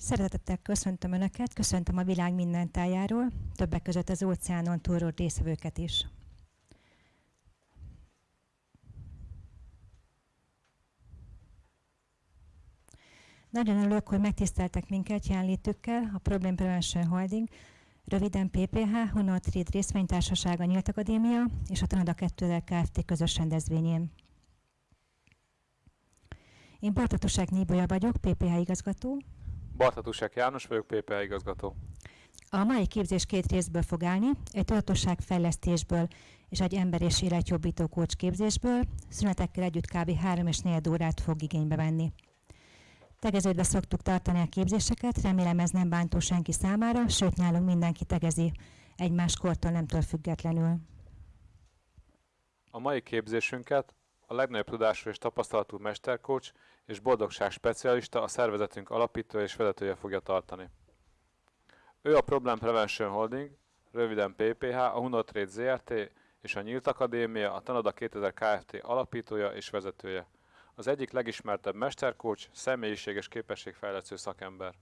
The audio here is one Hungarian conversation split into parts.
Szeretettel köszöntöm Önöket, köszöntöm a világ minden tájáról, többek között az óceánon túlról részvevőket is. Nagyon örülök, hogy megtiszteltek minket jelenlétükkel a Problem Prevention Holding, röviden PPH, Honor Trade részvénytársasága Nyílt Akadémia és a Tanada 2000 Kft. közös rendezvényén. Én Bartatusák Níbolya vagyok, PPH igazgató. Bartatusák János vagyok, PPH igazgató. A mai képzés két részből fog állni, egy tudatosság fejlesztésből és egy ember és életjobbító kócs képzésből, szünetekkel együtt kb. 3 és 4 órát fog igénybe venni. Tegeződve szoktuk tartani a képzéseket, remélem ez nem bántó senki számára, sőt nálunk mindenki tegezi, egymás kortól nemtől függetlenül. A mai képzésünket a legnagyobb tudású és tapasztalatú mesterkócs és boldogság specialista a szervezetünk alapítója és vezetője fogja tartani. Ő a Problem Prevention Holding, röviden PPH, a Hunotrade ZRT és a Nyílt Akadémia, a Tanada 2000 Kft. alapítója és vezetője. Az egyik legismertebb mesterkócs, személyiség és képességfejlesztő szakember.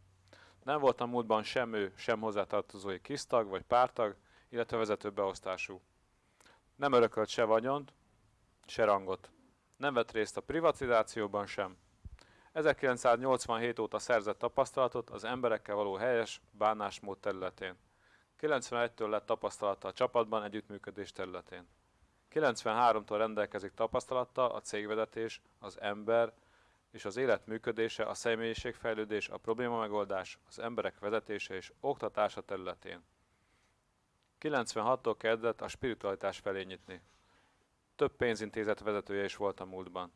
Nem volt a múltban sem ő, sem hozzátartozói kisztag vagy pártag, illetve vezető beosztású. Nem örökölt se vagyont, se rangot. Nem vett részt a privatizációban sem. 1987 óta szerzett tapasztalatot az emberekkel való helyes bánásmód területén. 91-től lett tapasztalata a csapatban együttműködés területén. 93-tól rendelkezik tapasztalattal a cégvezetés, az ember és az élet működése, a személyiségfejlődés, a probléma megoldás, az emberek vezetése és oktatása területén. 96-tól kezdett a spiritualitás felé nyitni. Több pénzintézet vezetője is volt a múltban.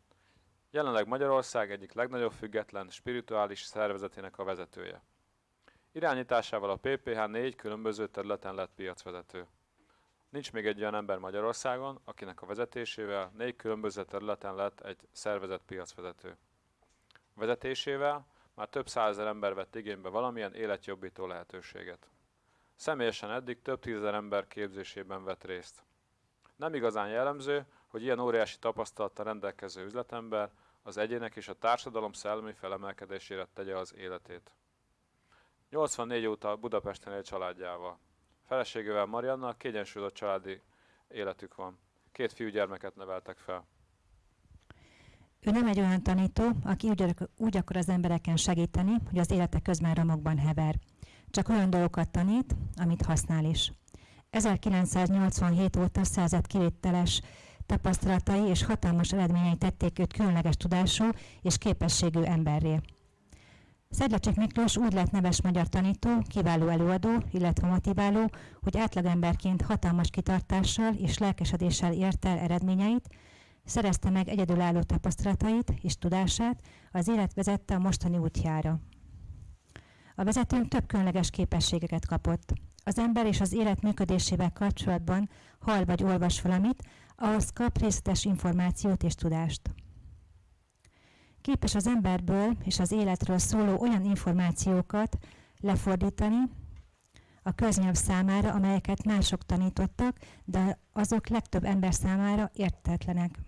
Jelenleg Magyarország egyik legnagyobb független spirituális szervezetének a vezetője. Irányításával a PPH négy különböző területen lett piacvezető. Nincs még egy olyan ember Magyarországon, akinek a vezetésével négy különböző területen lett egy szervezet piacvezető. Vezetésével már több százezer ember vett igénybe valamilyen életjobbító lehetőséget. Személyesen eddig több tízezer ember képzésében vett részt. Nem igazán jellemző, hogy ilyen óriási tapasztalattal rendelkező üzletember az egyének és a társadalom szellemi felemelkedésére tegye az életét. 84 óta Budapesten él családjával. Feleségével Marianna kiegyensúlyozott családi életük van. Két fiúgyermeket neveltek fel. Ő nem egy olyan tanító, aki úgy, akar az embereken segíteni, hogy az élete közben romokban hever. Csak olyan dolgokat tanít, amit használ is. 1987 óta szerzett kivételes tapasztalatai és hatalmas eredményei tették őt különleges tudású és képességű emberré. Szedlacsik Miklós úgy lett neves magyar tanító, kiváló előadó, illetve motiváló, hogy átlagemberként hatalmas kitartással és lelkesedéssel ért el eredményeit, szerezte meg egyedülálló tapasztalatait és tudását, az élet vezette a mostani útjára. A vezetőnk több különleges képességeket kapott. Az ember és az élet működésével kapcsolatban hall vagy olvas valamit, ahhoz kap részletes információt és tudást. Képes az emberből és az életről szóló olyan információkat lefordítani a köznyelv számára, amelyeket mások tanítottak, de azok legtöbb ember számára értetlenek.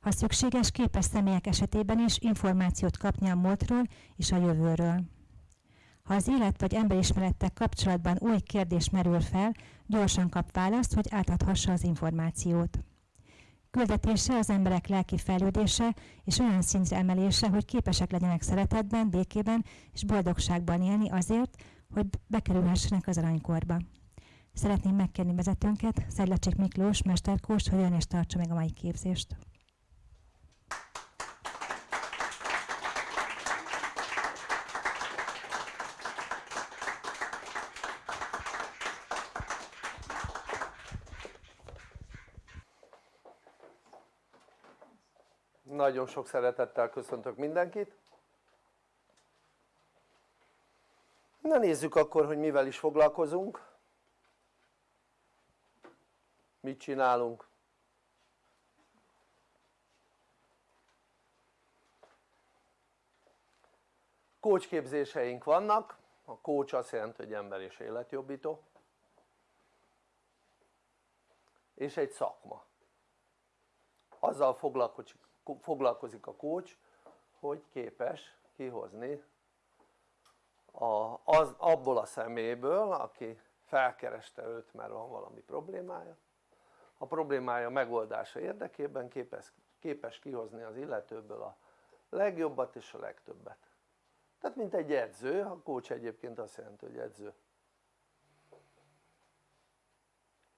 Ha szükséges, képes személyek esetében is információt kapni a múltról és a jövőről. Ha az élet vagy emberismerettek kapcsolatban új kérdés merül fel, gyorsan kap választ, hogy átadhassa az információt. Küldetése az emberek lelki fejlődése és olyan szintre emelése, hogy képesek legyenek szeretetben, békében és boldogságban élni azért, hogy bekerülhessenek az aranykorba. Szeretném megkérni vezetőnket, Szedlecsik Miklós, mesterkóst, hogy jön és tartsa meg a mai képzést. Nagyon sok szeretettel köszöntök mindenkit. Na nézzük akkor, hogy mivel is foglalkozunk. Mit csinálunk. Kócsképzéseink vannak. A kócs azt jelenti, hogy ember és életjobbító. És egy szakma. Azzal foglalkozik foglalkozik a kócs hogy képes kihozni a, az, abból a szeméből aki felkereste őt mert van valami problémája. A problémája megoldása érdekében képes, képes kihozni az illetőből a legjobbat és a legtöbbet. Tehát mint egy edző, a coach egyébként azt jelenti hogy edző.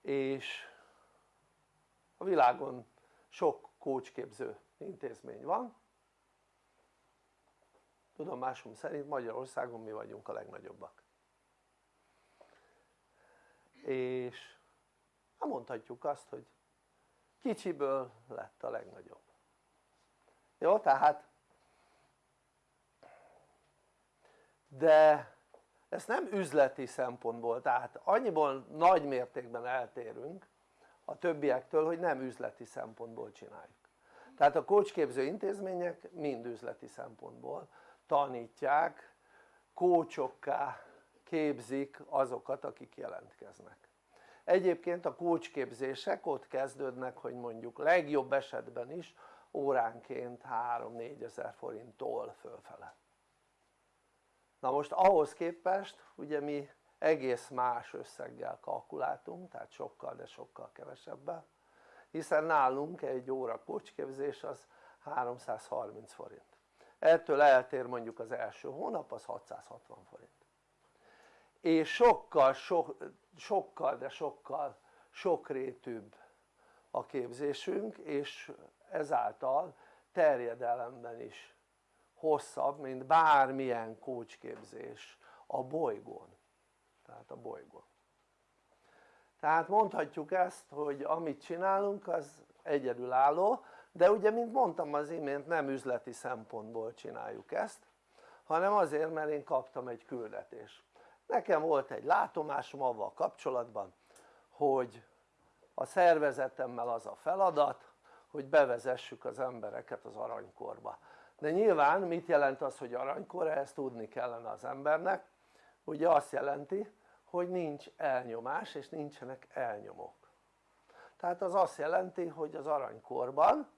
És a világon sok coachképző intézmény van. Tudomásom szerint Magyarországon mi vagyunk a legnagyobbak. És hát mondhatjuk azt hogy kicsiből lett a legnagyobb. Jó tehát de ezt nem üzleti szempontból tehát annyiból nagy mértékben eltérünk a többiektől hogy nem üzleti szempontból csináljuk tehát a coachképző intézmények mind üzleti szempontból tanítják kócsokká képzik azokat akik jelentkeznek. Egyébként a kócsképzések ott kezdődnek hogy mondjuk legjobb esetben is óránként 3-4 ezer forinttól fölfele. Na most ahhoz képest ugye mi egész más összeggel kalkuláltunk tehát sokkal de sokkal kevesebben hiszen nálunk egy óra kócsképzés az 330 forint. Ettől eltér mondjuk az első hónap az 660 forint. És sokkal, so, sokkal de sokkal sokrétűbb a képzésünk és ezáltal terjedelemben is hosszabb mint bármilyen kócsképzés a bolygón. Tehát a bolygón tehát mondhatjuk ezt hogy amit csinálunk az egyedülálló de ugye mint mondtam az imént nem üzleti szempontból csináljuk ezt hanem azért mert én kaptam egy küldetést nekem volt egy látomásom avval kapcsolatban hogy a szervezetemmel az a feladat hogy bevezessük az embereket az aranykorba. De nyilván mit jelent az hogy aranykor? ezt tudni kellene az embernek. Ugye azt jelenti hogy nincs elnyomás és nincsenek elnyomók. Tehát az azt jelenti hogy az aranykorban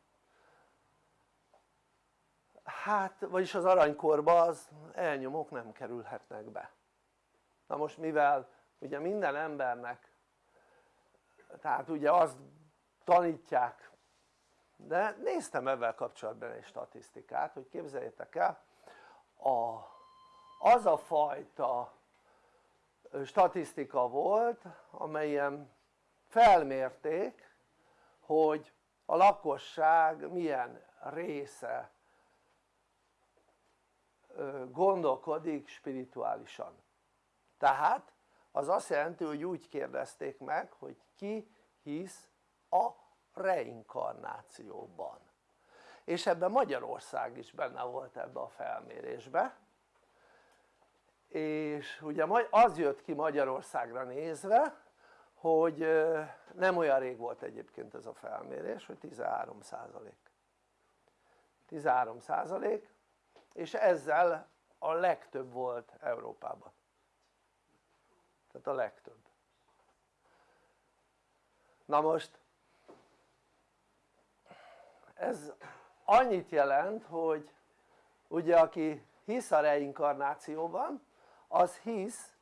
hát vagyis az aranykorban az elnyomók nem kerülhetnek be. Na most mivel ugye minden embernek tehát ugye azt tanítják de néztem ebben kapcsolatban egy statisztikát hogy képzeljétek el a, az a fajta statisztika volt amelyen felmérték hogy a lakosság milyen része gondolkodik spirituálisan. Tehát az azt jelenti hogy úgy kérdezték meg hogy ki hisz a reinkarnációban. És ebben Magyarország is benne volt ebbe a felmérésbe és ugye az jött ki Magyarországra nézve hogy nem olyan rég volt egyébként ez a felmérés hogy 13 százalék. 13 százalék és ezzel a legtöbb volt Európában. Tehát a legtöbb. Na most ez annyit jelent hogy ugye aki hisz a reinkarnációban az hisz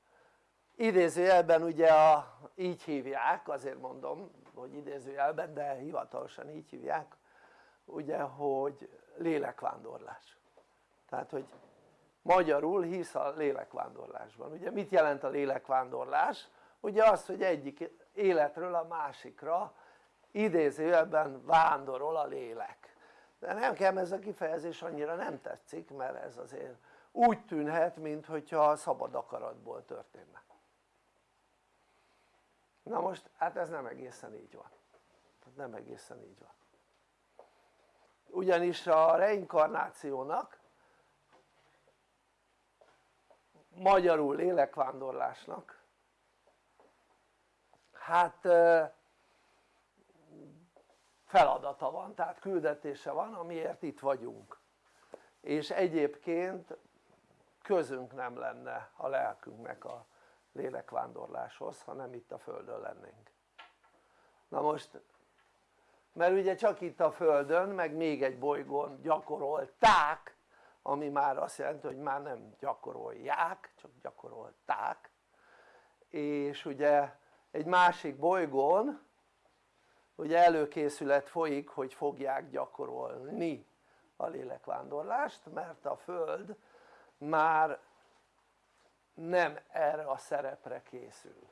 idézőjelben ugye a, így hívják azért mondom hogy idézőjelben de hivatalosan így hívják ugye hogy lélekvándorlás. Tehát hogy magyarul hisz a lélekvándorlásban. Ugye mit jelent a lélekvándorlás? ugye az hogy egyik életről a másikra idézőjelben vándorol a lélek. De nekem ez a kifejezés annyira nem tetszik mert ez azért úgy tűnhet mintha szabad akaratból történne. Na most hát ez nem egészen így van. Nem egészen így van. Ugyanis a reinkarnációnak magyarul lélekvándorlásnak hát feladata van, tehát küldetése van amiért itt vagyunk. És egyébként közünk nem lenne a lelkünknek a lélekvándorláshoz hanem itt a földön lennénk. Na most mert ugye csak itt a földön meg még egy bolygón gyakorolták ami már azt jelenti hogy már nem gyakorolják csak gyakorolták. És ugye egy másik bolygón ugye előkészület folyik hogy fogják gyakorolni a lélekvándorlást mert a Föld már nem erre a szerepre készül.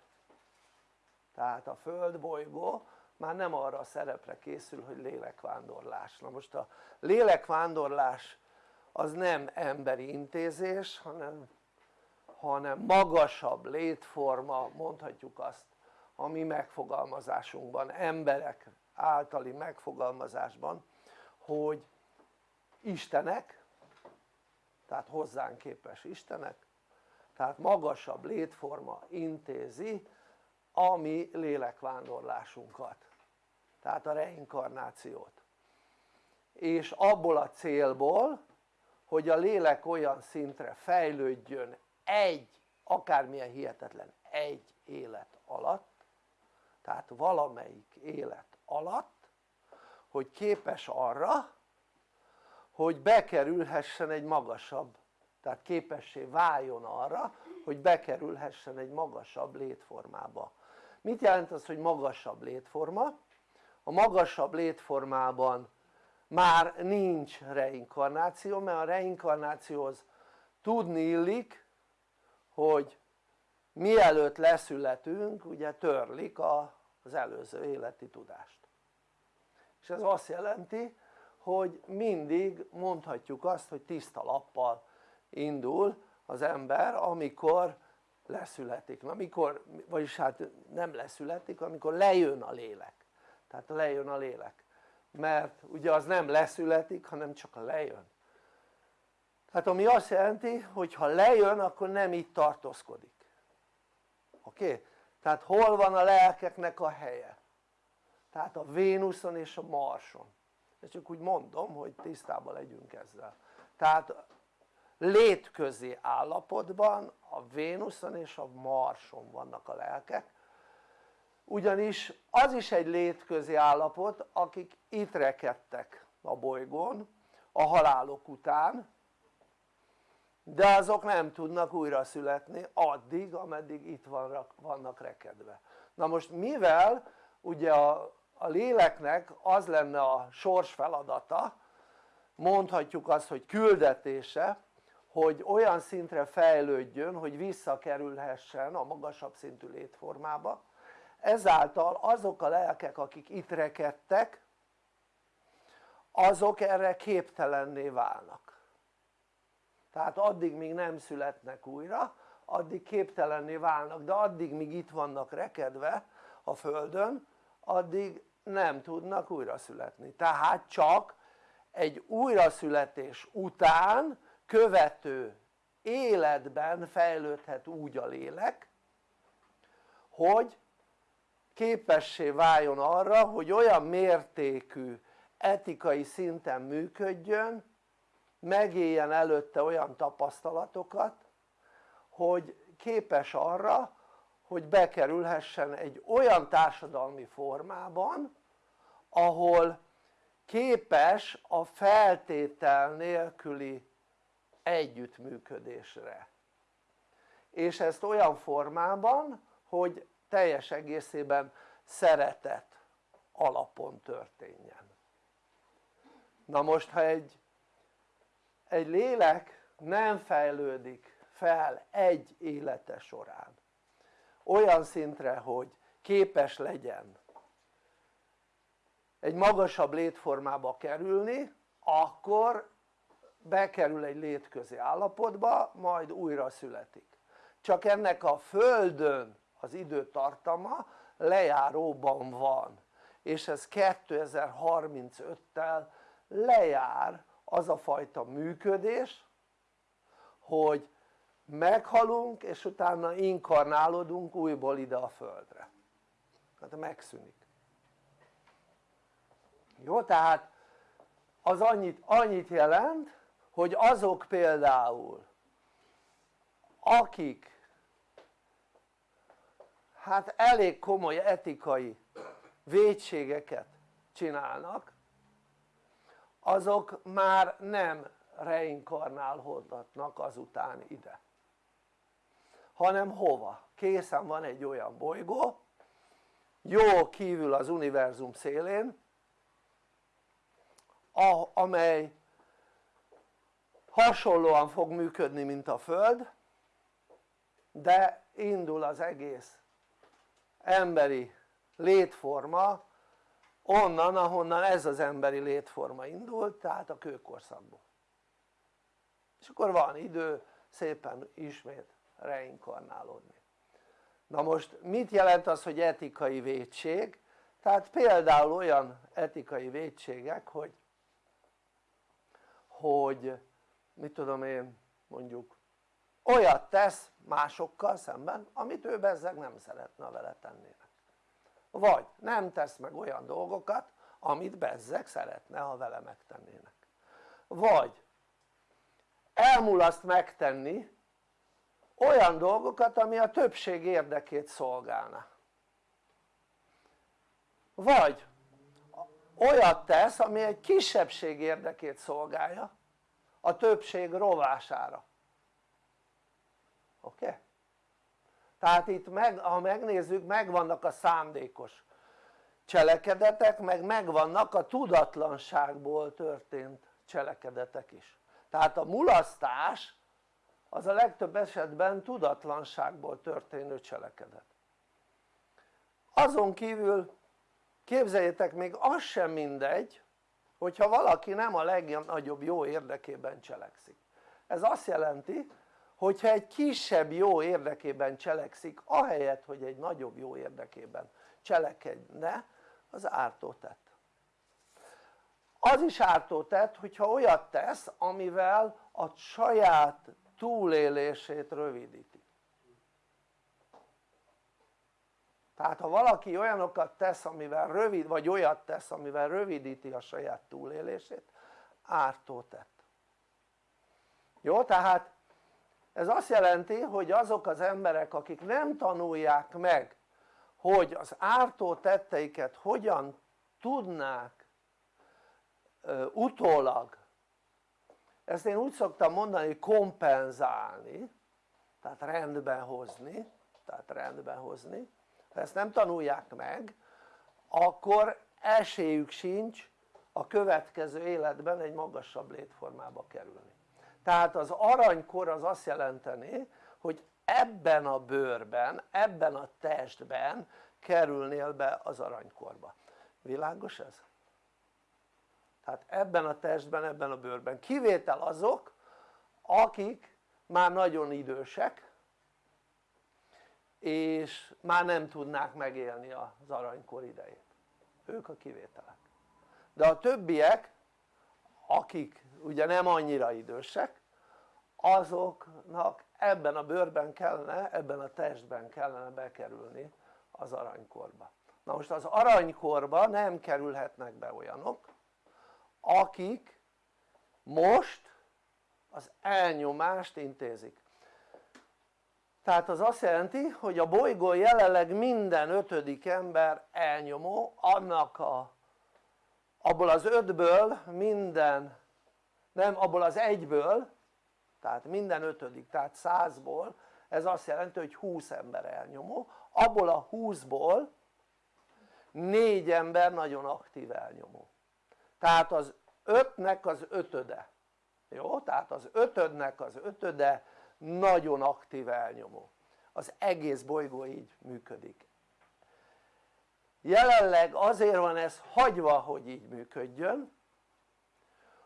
Tehát a Föld bolygó már nem arra a szerepre készül hogy lélekvándorlás. Na most a lélekvándorlás az nem emberi intézés hanem, hanem magasabb létforma mondhatjuk azt a mi megfogalmazásunkban, emberek általi megfogalmazásban hogy istenek tehát hozzánk képes istenek. Tehát magasabb létforma intézi a mi lélekvándorlásunkat. Tehát a reinkarnációt. És abból a célból hogy a lélek olyan szintre fejlődjön egy akármilyen hihetetlen egy élet alatt tehát valamelyik élet alatt hogy képes arra hogy bekerülhessen egy magasabb tehát képessé váljon arra hogy bekerülhessen egy magasabb létformába mit jelent az hogy magasabb létforma? a magasabb létformában már nincs reinkarnáció mert a reinkarnációhoz tudni illik hogy mielőtt leszületünk ugye törlik az előző életi tudást és ez azt jelenti hogy mindig mondhatjuk azt hogy tiszta lappal indul az ember amikor leszületik, na mikor, vagyis hát nem leszületik, amikor lejön a lélek. Tehát lejön a lélek. Mert ugye az nem leszületik hanem csak lejön. Tehát ami azt jelenti hogy ha lejön akkor nem itt tartózkodik. Oké? Tehát hol van a lelkeknek a helye? tehát a Vénuszon és a Marson ezt csak úgy mondom hogy tisztában legyünk ezzel. Tehát létközi állapotban a Vénuszon és a Marson vannak a lelkek ugyanis az is egy létközi állapot akik itt rekedtek a bolygón a halálok után de azok nem tudnak újra születni addig ameddig itt vannak, rekedve. Na most mivel ugye a, a léleknek az lenne a sors feladata mondhatjuk azt hogy küldetése hogy olyan szintre fejlődjön hogy visszakerülhessen a magasabb szintű létformába. Ezáltal azok a lelkek akik itt rekedtek azok erre képtelenné válnak. Tehát addig még nem születnek újra addig képtelenné válnak de addig míg itt vannak rekedve a földön addig nem tudnak újra születni tehát csak egy újraszületés után követő életben fejlődhet úgy a lélek hogy képessé váljon arra hogy olyan mértékű etikai szinten működjön megéljen előtte olyan tapasztalatokat hogy képes arra hogy bekerülhessen egy olyan társadalmi formában ahol képes a feltétel nélküli együttműködésre. És ezt olyan formában hogy teljes egészében szeretet alapon történjen. Na most ha egy, egy lélek nem fejlődik fel egy élete során olyan szintre hogy képes legyen egy magasabb létformába kerülni akkor bekerül egy létközi állapotba majd újra születik. Csak ennek a földön az időtartama lejáróban van és ez 2035-tel lejár az a fajta működés hogy meghalunk és utána inkarnálódunk újból ide a földre. Tehát megszűnik jó tehát az annyit, annyit jelent hogy azok például akik hát elég komoly etikai védségeket csinálnak azok már nem reinkarnálhatnak azután ide hanem hova? készen van egy olyan bolygó jó kívül az univerzum szélén amely hasonlóan fog működni mint a Föld de indul az egész emberi létforma onnan ahonnan ez az emberi létforma indult tehát a kőkorszakból és akkor van idő szépen ismét reinkarnálódni na most mit jelent az hogy etikai védség? tehát például olyan etikai védségek hogy hogy mit tudom én mondjuk olyat tesz másokkal szemben amit ő bezzeg nem szeretne a vele tennének vagy nem tesz meg olyan dolgokat amit bezzeg szeretne ha vele megtennének. Vagy elmulaszt megtenni olyan dolgokat ami a többség érdekét szolgálna. Vagy olyat tesz ami egy kisebbség érdekét szolgálja a többség rovására oké? Okay? tehát itt meg, ha megnézzük megvannak a szándékos cselekedetek meg megvannak a tudatlanságból történt cselekedetek is tehát a mulasztás az a legtöbb esetben tudatlanságból történő cselekedet azon kívül képzeljétek még az sem mindegy hogyha valaki nem a legnagyobb jó érdekében cselekszik. Ez azt jelenti hogyha egy kisebb jó érdekében cselekszik ahelyett hogy egy nagyobb jó érdekében cselekedne az ártó tett. Az is ártó tett hogyha olyat tesz amivel a saját túlélését rövidíti tehát ha valaki olyanokat tesz amivel rövid vagy olyat tesz amivel rövidíti a saját túlélését ártó tett. Jó tehát ez azt jelenti hogy azok az emberek akik nem tanulják meg hogy az ártó tetteiket hogyan tudnák utólag ezt én úgy szoktam mondani kompenzálni tehát rendben hozni tehát rendben hozni ha ezt nem tanulják meg akkor esélyük sincs a következő életben egy magasabb létformába kerülni. Tehát az aranykor az azt jelenteni hogy ebben a bőrben, ebben a testben kerülnél be az aranykorba. Világos ez? tehát ebben a testben, ebben a bőrben. Kivétel azok akik már nagyon idősek és már nem tudnák megélni az aranykor idejét. Ők a kivételek. De a többiek akik ugye nem annyira idősek azoknak ebben a bőrben kellene, ebben a testben kellene bekerülni az aranykorba. Na most az aranykorba nem kerülhetnek be olyanok akik most az elnyomást intézik tehát az azt jelenti hogy a bolygón jelenleg minden ötödik ember elnyomó annak a abból az ötből minden nem abból az egyből tehát minden ötödik tehát százból ez azt jelenti hogy 20 ember elnyomó. Abból a 20-ból négy ember nagyon aktív elnyomó. Tehát az ötnek az ötöde. Jó? tehát az ötödnek az ötöde nagyon aktív elnyomó. Az egész bolygó így működik. Jelenleg azért van ez hagyva hogy így működjön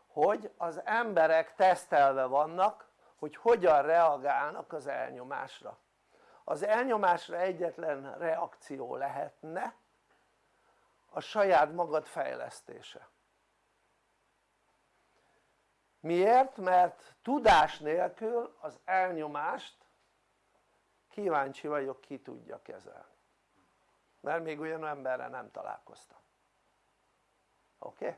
hogy az emberek tesztelve vannak hogy hogyan reagálnak az elnyomásra. Az elnyomásra egyetlen reakció lehetne a saját magad fejlesztése miért? mert tudás nélkül az elnyomást kíváncsi vagyok ki tudja kezelni mert még olyan emberre nem találkoztam oké? Okay?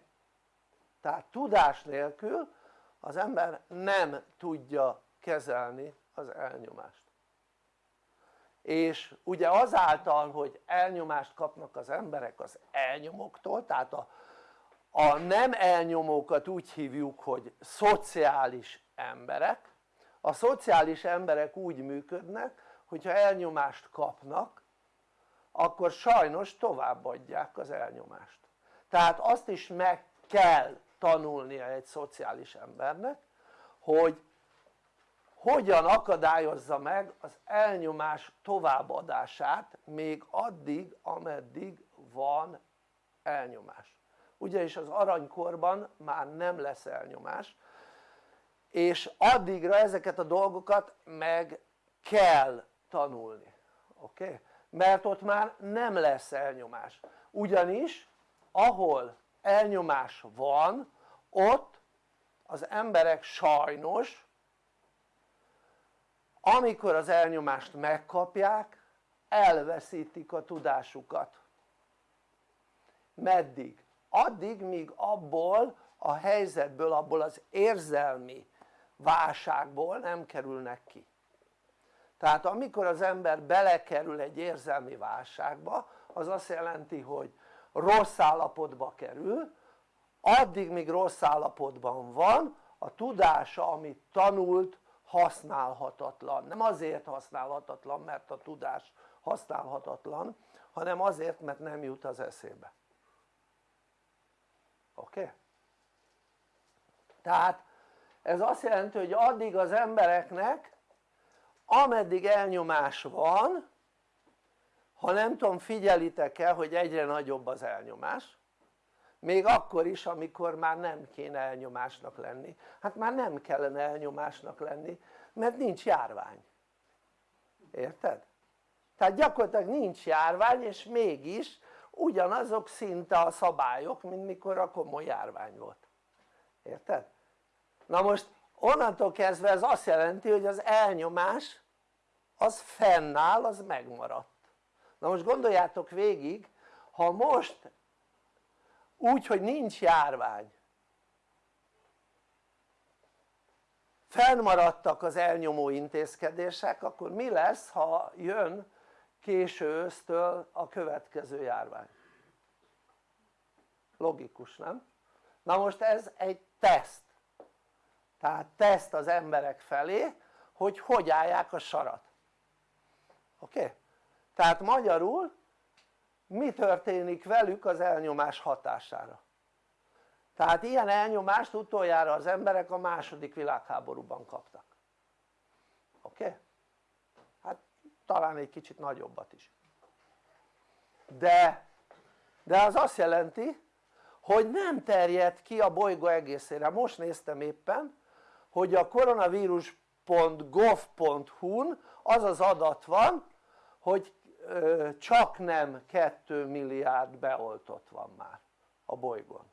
tehát tudás nélkül az ember nem tudja kezelni az elnyomást és ugye azáltal hogy elnyomást kapnak az emberek az elnyomóktól tehát a, a nem elnyomókat úgy hívjuk hogy szociális emberek. A szociális emberek úgy működnek hogyha elnyomást kapnak akkor sajnos továbbadják az elnyomást. Tehát azt is meg kell tanulnia egy szociális embernek hogy hogyan akadályozza meg az elnyomás továbbadását még addig ameddig van elnyomás ugyanis az aranykorban már nem lesz elnyomás és addigra ezeket a dolgokat meg kell tanulni oké? Okay? mert ott már nem lesz elnyomás ugyanis ahol elnyomás van ott az emberek sajnos amikor az elnyomást megkapják elveszítik a tudásukat meddig? Addig míg abból a helyzetből, abból az érzelmi válságból nem kerülnek ki. Tehát amikor az ember belekerül egy érzelmi válságba az azt jelenti hogy rossz állapotba kerül addig míg rossz állapotban van a tudása amit tanult használhatatlan. Nem azért használhatatlan mert a tudás használhatatlan hanem azért mert nem jut az eszébe oké? Okay? tehát ez azt jelenti hogy addig az embereknek ameddig elnyomás van ha nem tudom figyelitek el hogy egyre nagyobb az elnyomás még akkor is amikor már nem kéne elnyomásnak lenni hát már nem kellene elnyomásnak lenni mert nincs járvány érted? tehát gyakorlatilag nincs járvány és mégis ugyanazok szinte a szabályok mint mikor a komoly járvány volt érted? na most onnantól kezdve ez azt jelenti hogy az elnyomás az fennáll az megmaradt na most gondoljátok végig ha most úgy hogy nincs járvány fennmaradtak az elnyomó intézkedések akkor mi lesz ha jön késő ősztől a következő járvány logikus nem? na most ez egy teszt tehát teszt az emberek felé hogy hogy állják a sarat oké? Okay? tehát magyarul mi történik velük az elnyomás hatására tehát ilyen elnyomást utoljára az emberek a második világháborúban kaptak oké? Okay? Talán egy kicsit nagyobbat is. De, de az azt jelenti hogy nem terjed ki a bolygó egészére. Most néztem éppen hogy a koronavírus.gov.hu-n az az adat van hogy csak nem 2 milliárd beoltott van már a bolygón.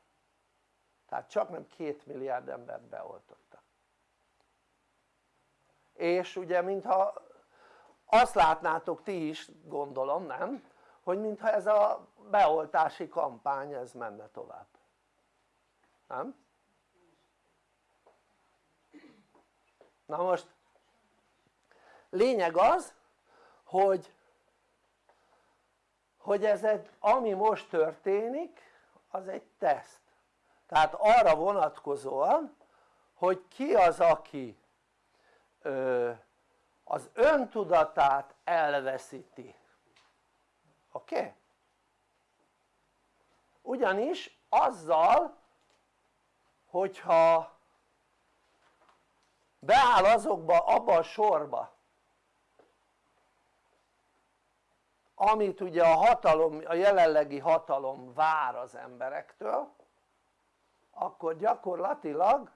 Tehát csak nem 2 milliárd embert beoltottak. És ugye mintha azt látnátok ti is gondolom nem? hogy mintha ez a beoltási kampány ez menne tovább nem? na most lényeg az hogy hogy ez egy, ami most történik az egy teszt tehát arra vonatkozóan hogy ki az aki ö, az öntudatát elveszíti oké? Okay? ugyanis azzal hogyha beáll azokba abba a sorba amit ugye a hatalom, a jelenlegi hatalom vár az emberektől akkor gyakorlatilag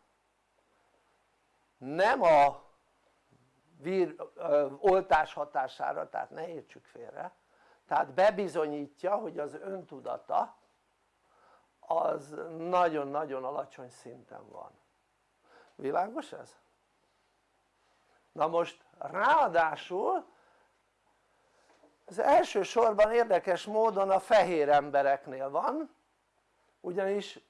nem a vír, ö, oltás hatására, tehát ne értsük félre. Tehát bebizonyítja hogy az öntudata az nagyon-nagyon alacsony szinten van. Világos ez? na most ráadásul az elsősorban érdekes módon a fehér embereknél van ugyanis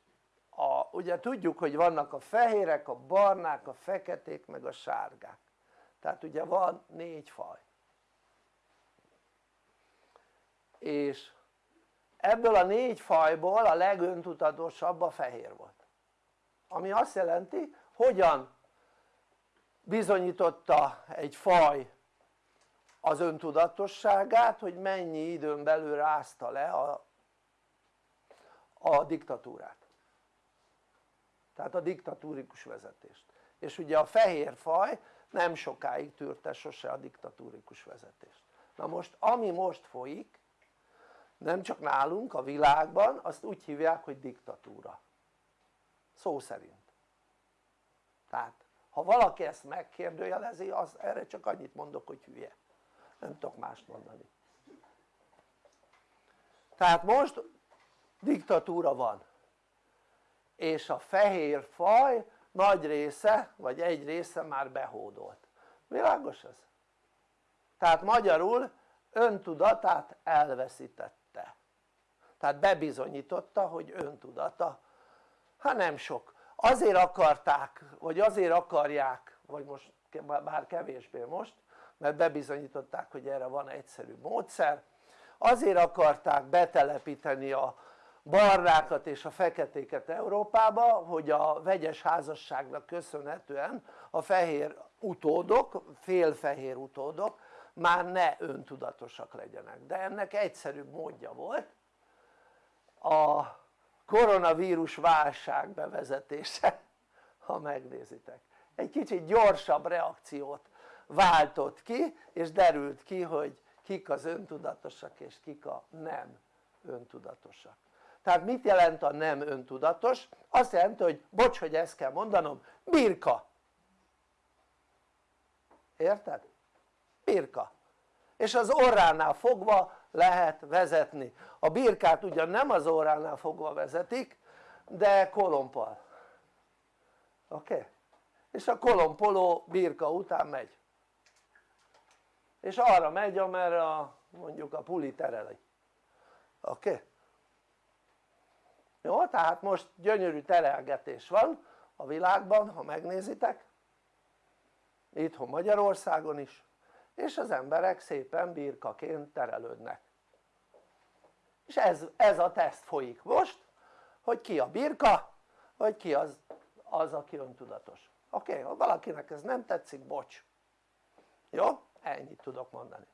a, ugye tudjuk hogy vannak a fehérek, a barnák, a feketék meg a sárgák tehát ugye van négy faj. És ebből a négy fajból a legöntudatosabb a fehér volt. Ami azt jelenti hogyan bizonyította egy faj az öntudatosságát hogy mennyi időn belül rázta le a, a diktatúrát. Tehát a diktatúrikus vezetést. És ugye a fehér faj nem sokáig tűrte sose a diktatúrikus vezetést. Na most ami most folyik nem csak nálunk a világban azt úgy hívják hogy diktatúra. Szó szerint. Tehát ha valaki ezt megkérdőjelezi az erre csak annyit mondok hogy hülye. Nem tudok mást mondani. Tehát most diktatúra van. És a fehér faj nagy része vagy egy része már behódolt. Világos ez? tehát magyarul öntudatát elveszítette. Tehát bebizonyította hogy öntudata. Hát nem sok. Azért akarták vagy azért akarják vagy most bár kevésbé most mert bebizonyították hogy erre van egyszerű módszer. Azért akarták betelepíteni a barnákat és a feketéket Európába hogy a vegyes házasságnak köszönhetően a fehér utódok, félfehér utódok már ne öntudatosak legyenek. De ennek egyszerűbb módja volt a koronavírus válság bevezetése ha megnézitek. Egy kicsit gyorsabb reakciót váltott ki és derült ki hogy kik az öntudatosak és kik a nem öntudatosak tehát mit jelent a nem öntudatos? azt jelenti hogy bocs hogy ezt kell mondanom birka érted? birka és az orránál fogva lehet vezetni a birkát ugyan nem az orránál fogva vezetik de kolompal oké? Okay? és a kolompoló birka után megy és arra megy amerre a, mondjuk a puli tereli oké? Okay? Jó? tehát most gyönyörű terelgetés van a világban ha megnézitek itthon Magyarországon is és az emberek szépen birkaként terelődnek és ez, ez a teszt folyik most hogy ki a birka vagy ki az, az aki öntudatos oké? Ha valakinek ez nem tetszik bocs jó? ennyit tudok mondani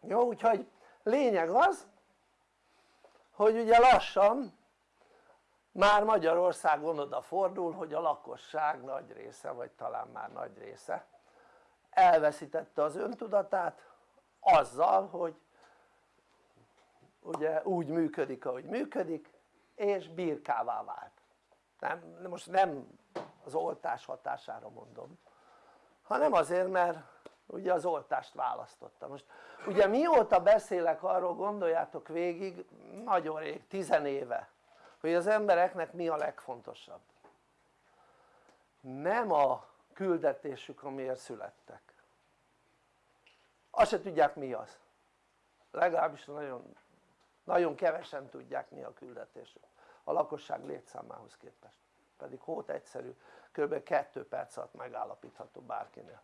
jó? úgyhogy lényeg az hogy ugye lassan már Magyarországon odafordul hogy a lakosság nagy része vagy talán már nagy része elveszítette az öntudatát azzal hogy ugye úgy működik ahogy működik és birkává vált. Nem, most nem az oltás hatására mondom hanem azért mert ugye az oltást választotta. Most ugye mióta beszélek arról gondoljátok végig nagyon rég, tizen éve hogy az embereknek mi a legfontosabb? Nem a küldetésük amiért születtek. Azt se tudják mi az. Legalábbis nagyon, nagyon kevesen tudják mi a küldetésük. A lakosság létszámához képest. Pedig hót egyszerű kb. 2 perc alatt megállapítható bárkinél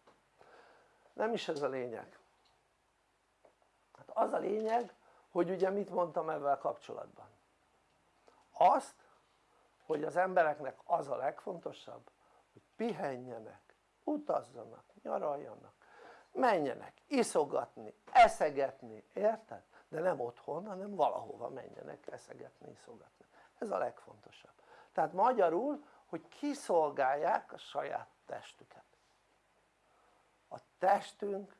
nem is ez a lényeg. Hát az a lényeg hogy ugye mit mondtam ebben kapcsolatban? Azt hogy az embereknek az a legfontosabb hogy pihenjenek, utazzanak, nyaraljanak menjenek iszogatni, eszegetni, érted? de nem otthon hanem valahova menjenek eszegetni, iszogatni. Ez a legfontosabb. Tehát magyarul hogy kiszolgálják a saját testüket testünk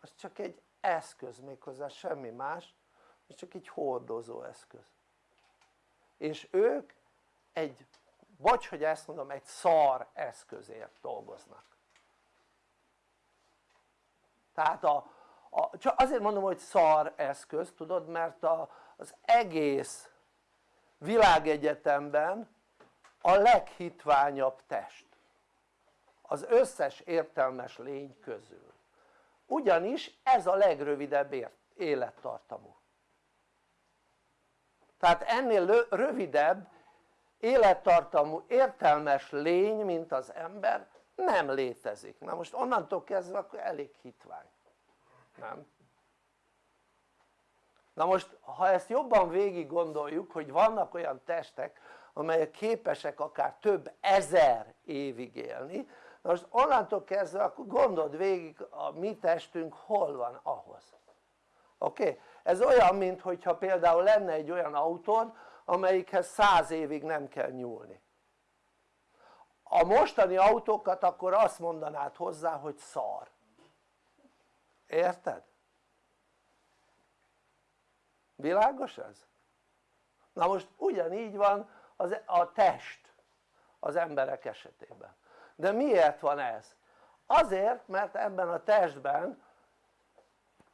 az csak egy eszköz méghozzá semmi más ez csak egy hordozó eszköz. És ők egy, vagy hogy ezt mondom, egy szar eszközért dolgoznak. Tehát a, a, csak azért mondom hogy szar eszköz tudod mert a, az egész világegyetemben a leghitványabb test. Az összes értelmes lény közül ugyanis ez a legrövidebb élettartamú. Tehát ennél rövidebb élettartamú értelmes lény mint az ember nem létezik, na most onnantól kezdve akkor elég hitvány, nem? na most ha ezt jobban végig gondoljuk hogy vannak olyan testek amelyek képesek akár több ezer évig élni most onnantól kezdve akkor gondold végig a mi testünk hol van ahhoz oké? Okay? ez olyan mint hogyha például lenne egy olyan autód amelyikhez száz évig nem kell nyúlni a mostani autókat akkor azt mondanád hozzá hogy szar érted? világos ez? na most ugyanígy van az, a test az emberek esetében de miért van ez? azért mert ebben a testben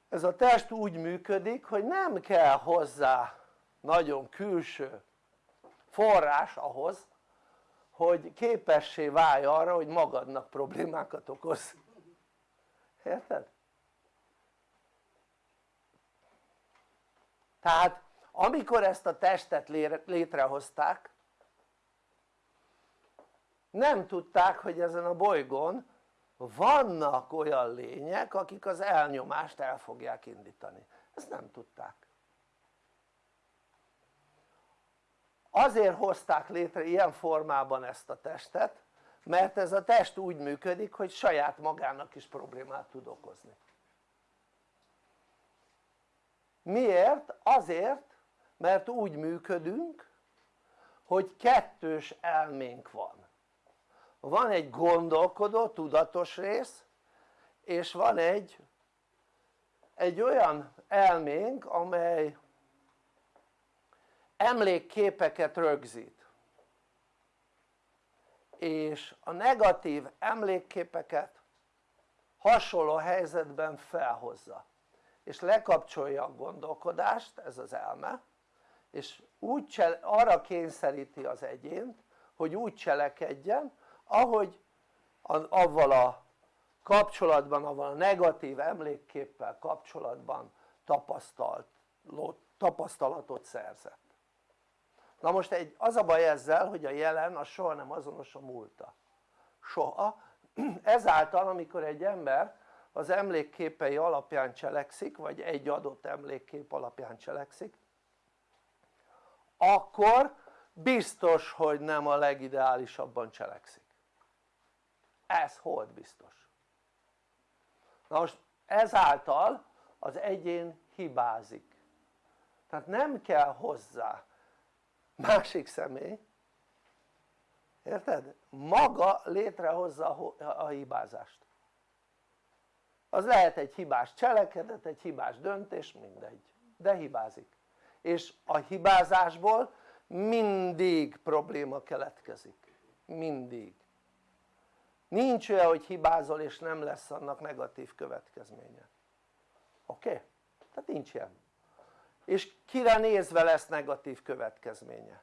ez a test úgy működik hogy nem kell hozzá nagyon külső forrás ahhoz hogy képessé válj arra hogy magadnak problémákat okoz érted? tehát amikor ezt a testet létrehozták nem tudták hogy ezen a bolygón vannak olyan lények akik az elnyomást el fogják indítani. Ezt nem tudták. Azért hozták létre ilyen formában ezt a testet mert ez a test úgy működik hogy saját magának is problémát tud okozni. Miért? azért mert úgy működünk hogy kettős elménk van van egy gondolkodó, tudatos rész és van egy egy olyan elménk amely emlékképeket rögzít. És a negatív emlékképeket hasonló helyzetben felhozza. És lekapcsolja a gondolkodást, ez az elme és úgy arra kényszeríti az egyént hogy úgy cselekedjen ahogy avval a kapcsolatban, avval a negatív emlékképpel kapcsolatban tapasztalt, tapasztalatot szerzett. Na most egy, az a baj ezzel hogy a jelen az soha nem azonos a múlta. Soha. Ezáltal amikor egy ember az emlékképei alapján cselekszik vagy egy adott emlékkép alapján cselekszik akkor biztos hogy nem a legideálisabban cselekszik ez hold biztos. Na most ezáltal az egyén hibázik. Tehát nem kell hozzá másik személy. Érted? maga létrehozza a hibázást. Az lehet egy hibás cselekedet, egy hibás döntés, mindegy, de hibázik. És a hibázásból mindig probléma keletkezik, mindig nincs olyan hogy hibázol és nem lesz annak negatív következménye oké? Okay? tehát nincs ilyen és kire nézve lesz negatív következménye?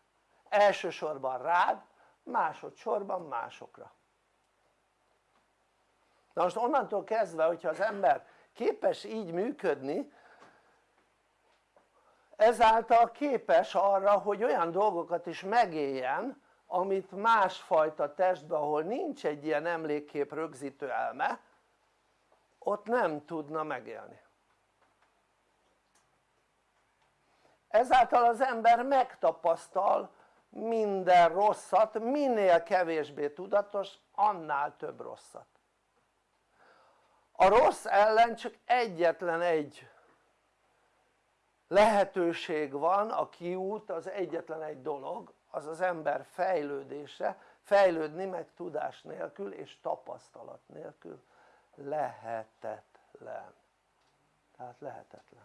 elsősorban rád, másodszorban másokra na most onnantól kezdve hogyha az ember képes így működni ezáltal képes arra hogy olyan dolgokat is megéljen amit másfajta testben ahol nincs egy ilyen emlékkép rögzítő elme ott nem tudna megélni. Ezáltal az ember megtapasztal minden rosszat minél kevésbé tudatos annál több rosszat. A rossz ellen csak egyetlen egy lehetőség van a kiút az egyetlen egy dolog az az ember fejlődése fejlődni meg tudás nélkül és tapasztalat nélkül lehetetlen. Tehát lehetetlen.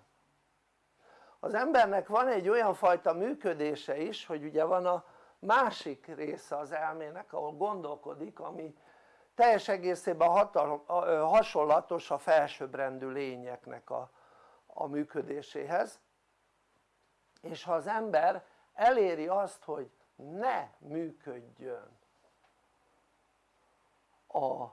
Az embernek van egy olyan fajta működése is hogy ugye van a másik része az elmének ahol gondolkodik ami teljes egészében hasonlatos a felsőbbrendű lényeknek a, a működéséhez. És ha az ember eléri azt hogy ne működjön. A,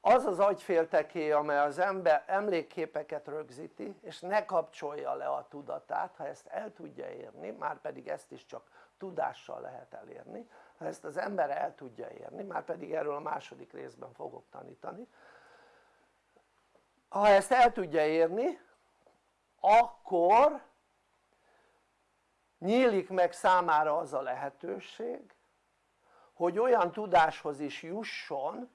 az az agyfélteké amely az ember emlékképeket rögzíti és ne kapcsolja le a tudatát ha ezt el tudja érni már pedig ezt is csak tudással lehet elérni ha ezt az ember el tudja érni már pedig erről a második részben fogok tanítani. Ha ezt el tudja érni akkor nyílik meg számára az a lehetőség hogy olyan tudáshoz is jusson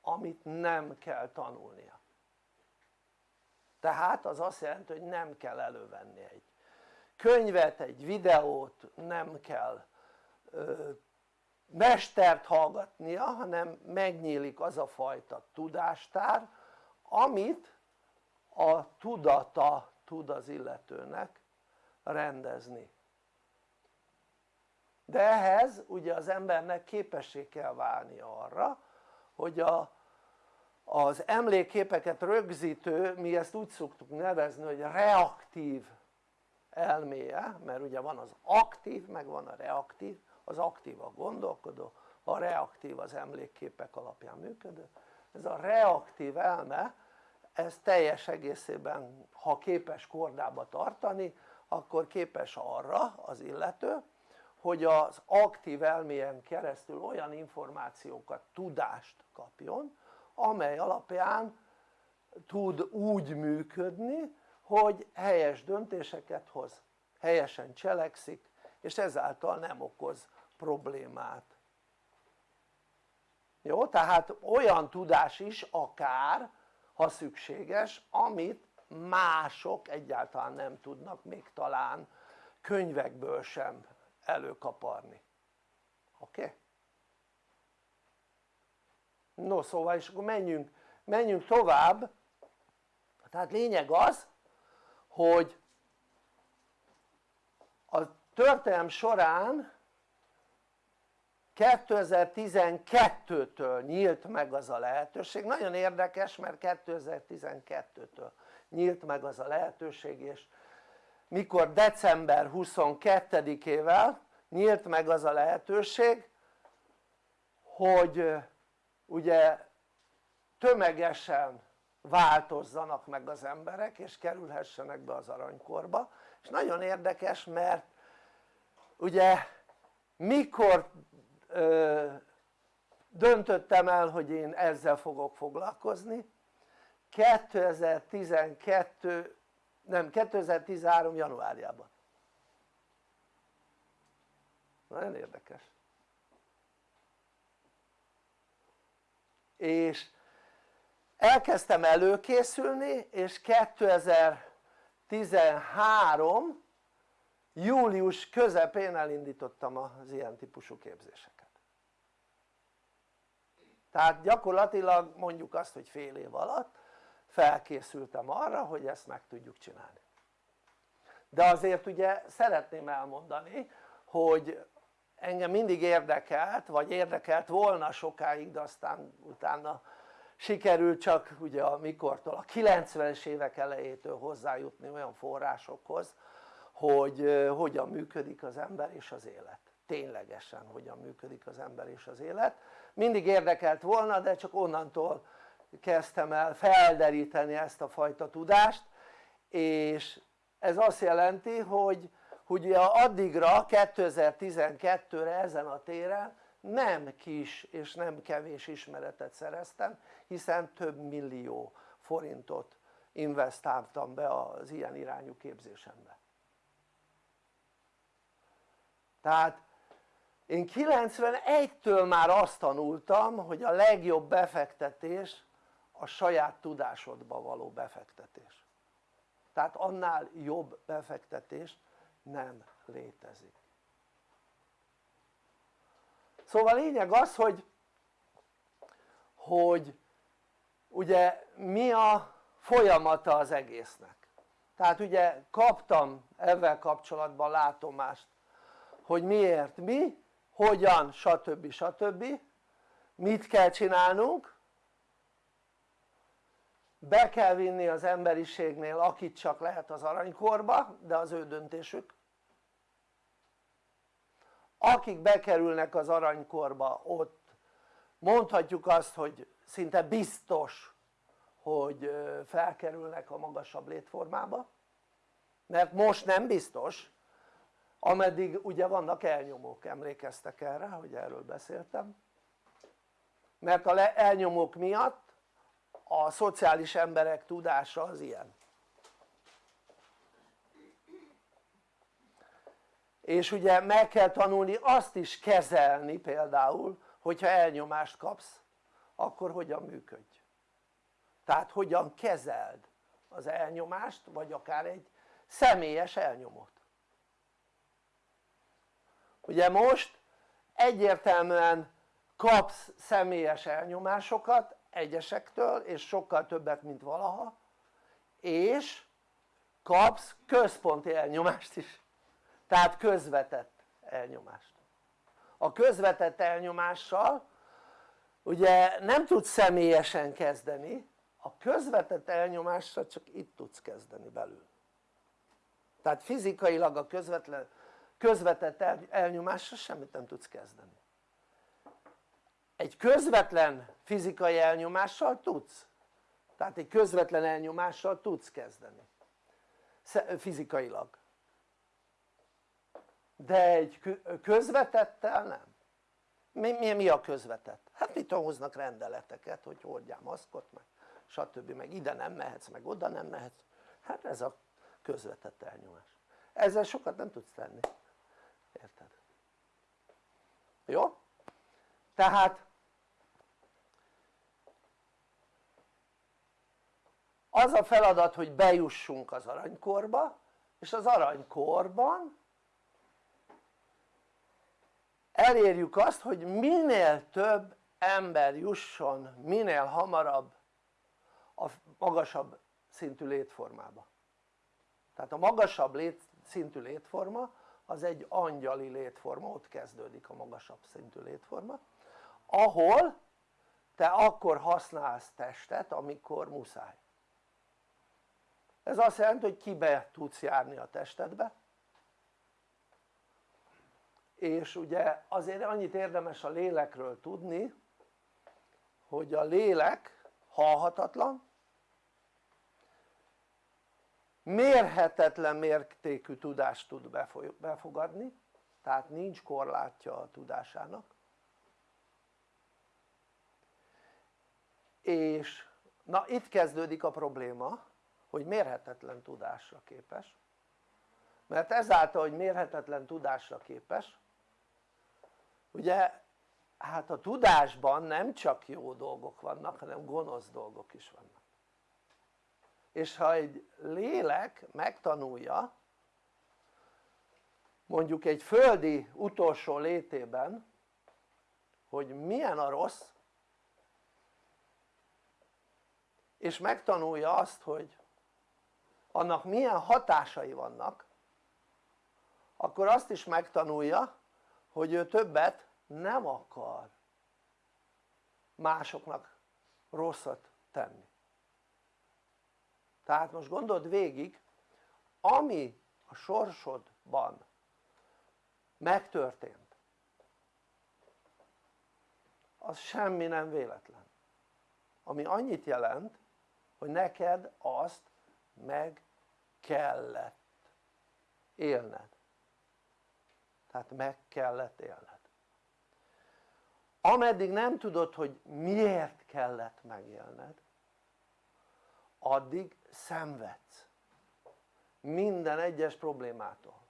amit nem kell tanulnia. Tehát az azt jelenti hogy nem kell elővenni egy könyvet, egy videót, nem kell ö, mestert hallgatnia hanem megnyílik az a fajta tudástár amit a tudata tud az illetőnek rendezni. De ehhez ugye az embernek képessé kell válni arra hogy a, az emlékképeket rögzítő, mi ezt úgy szoktuk nevezni hogy reaktív elméje, mert ugye van az aktív meg van a reaktív, az aktív a gondolkodó, a reaktív az emlékképek alapján működő, ez a reaktív elme ez teljes egészében ha képes kordába tartani akkor képes arra az illető hogy az aktív elméjen keresztül olyan információkat, tudást kapjon amely alapján tud úgy működni hogy helyes döntéseket hoz, helyesen cselekszik és ezáltal nem okoz problémát jó? tehát olyan tudás is akár ha szükséges amit mások egyáltalán nem tudnak még talán könyvekből sem előkaparni oké? Okay? no szóval és akkor menjünk, menjünk tovább tehát lényeg az hogy a történelm során 2012-től nyílt meg az a lehetőség, nagyon érdekes mert 2012-től nyílt meg az a lehetőség és mikor december 22-ével nyílt meg az a lehetőség hogy ugye tömegesen változzanak meg az emberek és kerülhessenek be az aranykorba. És nagyon érdekes mert ugye mikor ö, döntöttem el hogy én ezzel fogok foglalkozni 2012 nem 2013 januárjában. Nagyon érdekes. És elkezdtem előkészülni és 2013 július közepén elindítottam az ilyen típusú képzéseket. Tehát gyakorlatilag mondjuk azt hogy fél év alatt felkészültem arra hogy ezt meg tudjuk csinálni. De azért ugye szeretném elmondani hogy engem mindig érdekelt vagy érdekelt volna sokáig de aztán utána sikerült csak ugye a mikortól a 90-es évek elejétől hozzájutni olyan forrásokhoz hogy hogyan működik az ember és az élet. Ténylegesen hogyan működik az ember és az élet. Mindig érdekelt volna de csak onnantól kezdtem el felderíteni ezt a fajta tudást és ez azt jelenti hogy ugye addigra 2012-re ezen a téren nem kis és nem kevés ismeretet szereztem hiszen több millió forintot investáltam be az ilyen irányú képzésembe. Tehát én 91-től már azt tanultam hogy a legjobb befektetés a saját tudásodba való befektetés tehát annál jobb befektetés nem létezik szóval lényeg az hogy hogy ugye mi a folyamata az egésznek tehát ugye kaptam ezzel kapcsolatban látomást hogy miért mi, hogyan stb. stb. mit kell csinálnunk be kell vinni az emberiségnél akit csak lehet az aranykorba de az ő döntésük. Akik bekerülnek az aranykorba ott mondhatjuk azt hogy szinte biztos hogy felkerülnek a magasabb létformába mert most nem biztos ameddig ugye vannak elnyomók, emlékeztek erre hogy erről beszéltem? Mert a elnyomók miatt a szociális emberek tudása az ilyen. És ugye meg kell tanulni azt is kezelni például hogyha elnyomást kapsz akkor hogyan működj? Tehát hogyan kezeld az elnyomást vagy akár egy személyes elnyomót? Ugye most egyértelműen kapsz személyes elnyomásokat egyesektől és sokkal többet mint valaha és kapsz központi elnyomást is. Tehát közvetett elnyomást. A közvetett elnyomással ugye nem tudsz személyesen kezdeni a közvetett elnyomással csak itt tudsz kezdeni belül. Tehát fizikailag a közvetlen, közvetett elnyomással semmit nem tudsz kezdeni egy közvetlen fizikai elnyomással tudsz tehát egy közvetlen elnyomással tudsz kezdeni fizikailag de egy közvetettel nem mi, mi, mi a közvetett? hát mit hoznak rendeleteket hogy hordjál maszkot meg stb. meg ide nem mehetsz meg oda nem mehetsz hát ez a közvetett elnyomás ezzel sokat nem tudsz tenni érted? jó? tehát az a feladat hogy bejussunk az aranykorba és az aranykorban elérjük azt hogy minél több ember jusson minél hamarabb a magasabb szintű létformába. Tehát a magasabb lét, szintű létforma az egy angyali létforma, ott kezdődik a magasabb szintű létforma ahol te akkor használsz testet amikor muszáj ez azt jelenti hogy kibe tudsz járni a testedbe. És ugye azért annyit érdemes a lélekről tudni hogy a lélek halhatatlan mérhetetlen mértékű tudást tud befogadni tehát nincs korlátja a tudásának. És na itt kezdődik a probléma hogy mérhetetlen tudásra képes. Mert ezáltal hogy mérhetetlen tudásra képes ugye hát a tudásban nem csak jó dolgok vannak hanem gonosz dolgok is vannak. És ha egy lélek megtanulja mondjuk egy földi utolsó létében hogy milyen a rossz és megtanulja azt hogy annak milyen hatásai vannak akkor azt is megtanulja hogy ő többet nem akar másoknak rosszat tenni. Tehát most gondold végig ami a sorsodban megtörtént az semmi nem véletlen. Ami annyit jelent hogy neked azt meg kellett élned. Tehát meg kellett élned. Ameddig nem tudod hogy miért kellett megélned addig szenvedsz. Minden egyes problémától.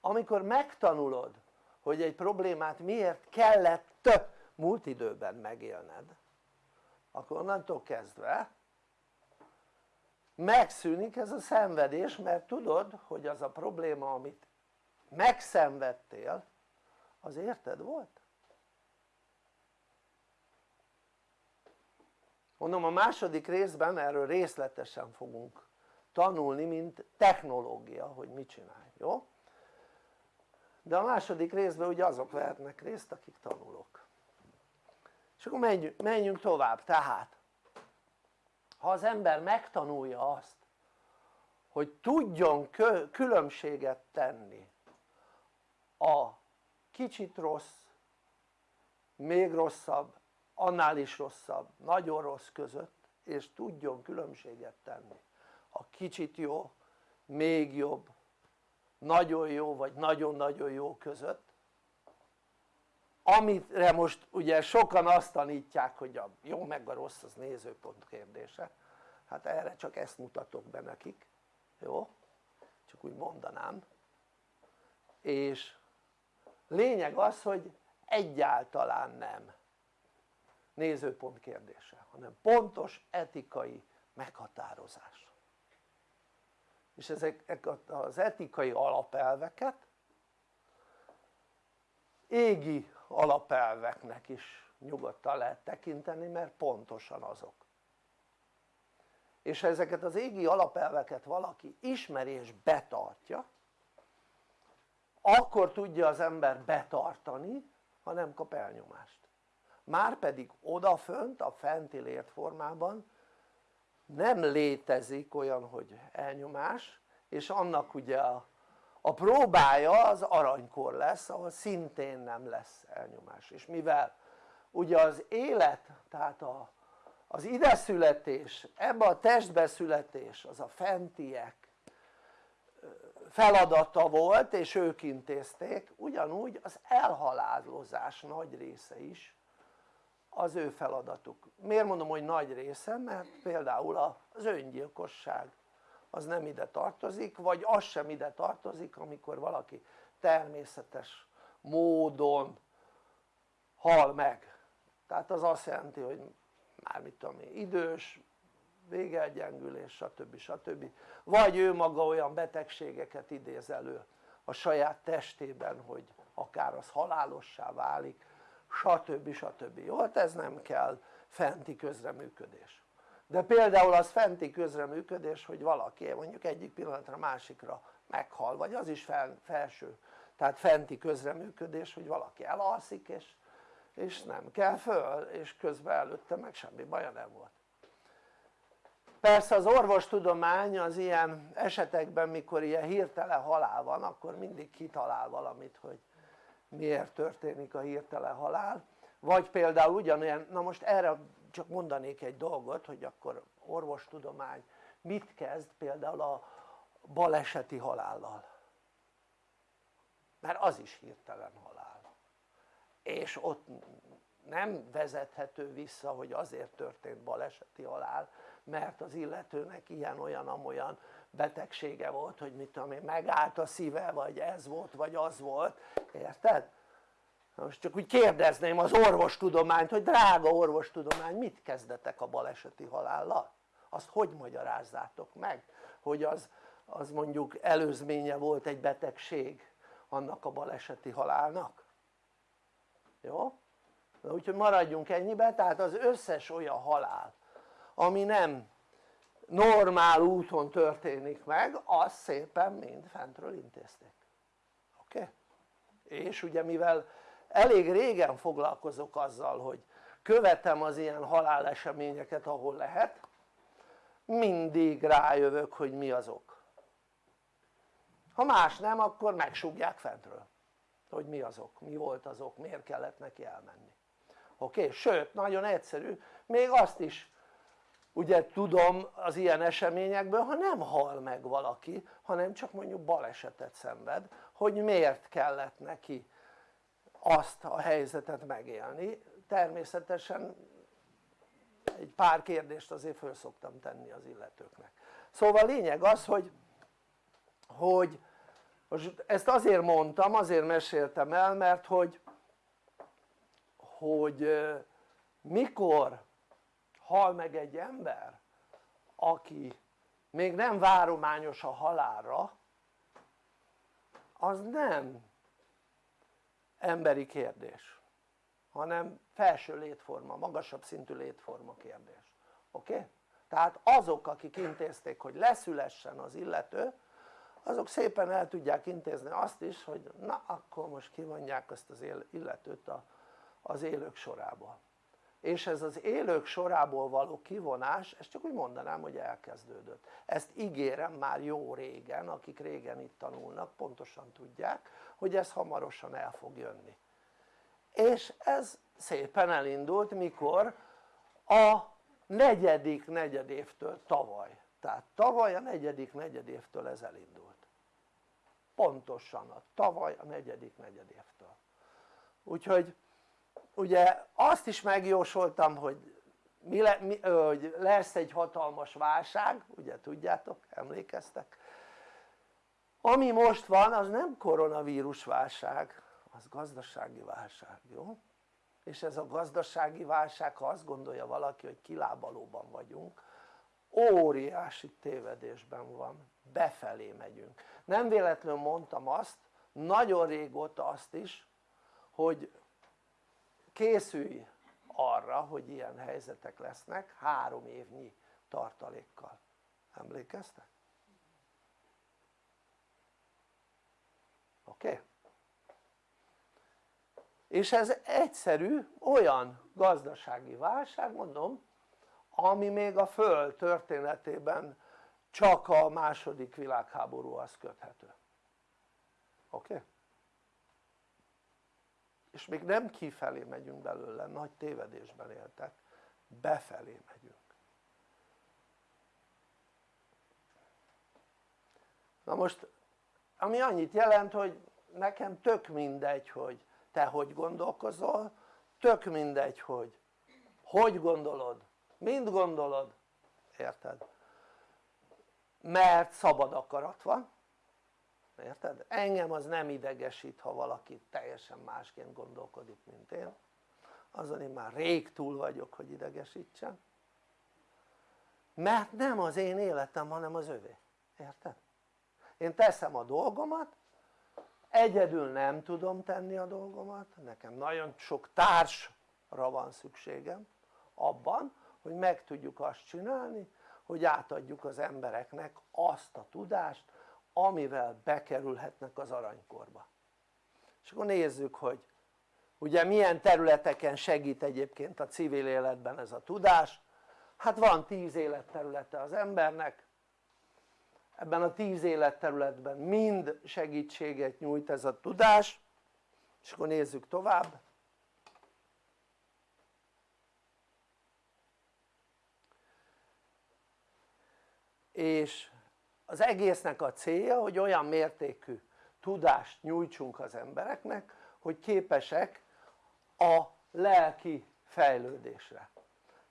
Amikor megtanulod hogy egy problémát miért kellett múlt időben megélned akkor onnantól kezdve megszűnik ez a szenvedés mert tudod hogy az a probléma amit megszenvedtél az érted volt? mondom a második részben erről részletesen fogunk tanulni mint technológia hogy mit csinálj, jó? de a második részben ugye azok vehetnek részt akik tanulok és akkor menjünk, menjünk tovább, tehát ha az ember megtanulja azt hogy tudjon különbséget tenni a kicsit rossz, még rosszabb, annál is rosszabb, nagyon rossz között és tudjon különbséget tenni. A kicsit jó, még jobb, nagyon jó vagy nagyon-nagyon jó között amire most ugye sokan azt tanítják hogy a jó meg a rossz az nézőpont kérdése. Hát erre csak ezt mutatok be nekik jó? csak úgy mondanám. És lényeg az hogy egyáltalán nem nézőpont kérdése hanem pontos etikai meghatározás. És ezek az etikai alapelveket égi alapelveknek is nyugodtan lehet tekinteni mert pontosan azok. És ha ezeket az égi alapelveket valaki ismeri és betartja akkor tudja az ember betartani ha nem kap elnyomást. Márpedig odafönt a fenti lértformában nem létezik olyan hogy elnyomás és annak ugye a, a próbája az aranykor lesz ahol szintén nem lesz elnyomás. És mivel ugye az élet tehát a, az ideszületés, ebbe a testbe születés az a fentiek feladata volt és ők intézték ugyanúgy az elhalálozás nagy része is az ő feladatuk. Miért mondom hogy nagy része? Mert például az öngyilkosság az nem ide tartozik vagy az sem ide tartozik amikor valaki természetes módon hal meg tehát az azt jelenti hogy már mit tudom én idős végelgyengülés stb. stb. vagy ő maga olyan betegségeket idéz elő a saját testében hogy akár az halálossá válik stb. stb. jó? hát ez nem kell fenti közreműködés de például az fenti közreműködés hogy valaki mondjuk egyik pillanatra másikra meghal vagy az is fel, felső tehát fenti közreműködés hogy valaki elalszik és, és nem kell föl és közben előtte meg semmi baja nem volt. Persze az orvostudomány az ilyen esetekben mikor ilyen hirtelen halál van akkor mindig kitalál valamit hogy miért történik a hirtelen halál. Vagy például ugyanolyan, na most erre csak mondanék egy dolgot hogy akkor orvostudomány mit kezd például a baleseti halállal mert az is hirtelen halál és ott nem vezethető vissza hogy azért történt baleseti halál mert az illetőnek ilyen-olyan-amolyan betegsége volt hogy mit tudom én megállt a szíve vagy ez volt vagy az volt érted? Most csak úgy kérdezném az orvostudományt hogy drága orvostudomány mit kezdetek a baleseti halállal? azt hogy magyarázzátok meg hogy az, az mondjuk előzménye volt egy betegség annak a baleseti halálnak? jó? Na, úgyhogy maradjunk ennyibe tehát az összes olyan halál ami nem normál úton történik meg az szépen mind fentről intézték oké? Okay? és ugye mivel elég régen foglalkozok azzal hogy követem az ilyen haláleseményeket ahol lehet. Mindig rájövök hogy mi azok. Ha más nem akkor megsúgják fentről hogy mi azok, mi volt azok, miért kellett neki elmenni. Oké? Sőt nagyon egyszerű. Még azt is ugye tudom az ilyen eseményekből ha nem hal meg valaki hanem csak mondjuk balesetet szenved hogy miért kellett neki azt a helyzetet megélni. Természetesen egy pár kérdést azért föl szoktam tenni az illetőknek. Szóval lényeg az hogy hogy most ezt azért mondtam, azért meséltem el mert hogy hogy mikor hal meg egy ember aki még nem várományos a halálra az nem emberi kérdés hanem felső létforma, magasabb szintű létforma kérdés oké? Okay? tehát azok akik intézték hogy leszülessen az illető azok szépen el tudják intézni azt is hogy na akkor most kivonják azt az illetőt az élők sorából és ez az élők sorából való kivonás, ezt csak úgy mondanám hogy elkezdődött ezt ígérem már jó régen, akik régen itt tanulnak pontosan tudják hogy ez hamarosan el fog jönni. És ez szépen elindult mikor a negyedik negyedévtől tavaly. Tehát tavaly a negyedik negyedévtől ez elindult. Pontosan a tavaly a negyedik negyedévtől. Úgyhogy ugye azt is megjósoltam hogy, mi le, mi, hogy lesz egy hatalmas válság ugye tudjátok emlékeztek ami most van az nem koronavírus válság az gazdasági válság, jó? és ez a gazdasági válság ha azt gondolja valaki hogy kilábalóban vagyunk óriási tévedésben van, befelé megyünk nem véletlenül mondtam azt nagyon régóta azt is hogy készülj arra hogy ilyen helyzetek lesznek három évnyi tartalékkal emlékeztek? Oké? És ez egyszerű olyan gazdasági válság mondom ami még a föld történetében csak a második világháborúhoz köthető oké? És még nem kifelé megyünk belőle, nagy tévedésben éltek, befelé megyünk na most ami annyit jelent hogy nekem tök mindegy hogy te hogy gondolkozol, tök mindegy hogy hogy gondolod, mind gondolod, érted? mert szabad akarat van, érted? engem az nem idegesít ha valaki teljesen másként gondolkodik mint én azon én már rég túl vagyok hogy idegesítsen mert nem az én életem hanem az övé, érted? Én teszem a dolgomat egyedül nem tudom tenni a dolgomat nekem nagyon sok társra van szükségem abban hogy meg tudjuk azt csinálni hogy átadjuk az embereknek azt a tudást amivel bekerülhetnek az aranykorba. És akkor nézzük hogy ugye milyen területeken segít egyébként a civil életben ez a tudás. Hát van tíz életterülete az embernek ebben a tíz életterületben mind segítséget nyújt ez a tudás. És akkor nézzük tovább. És az egésznek a célja hogy olyan mértékű tudást nyújtsunk az embereknek hogy képesek a lelki fejlődésre.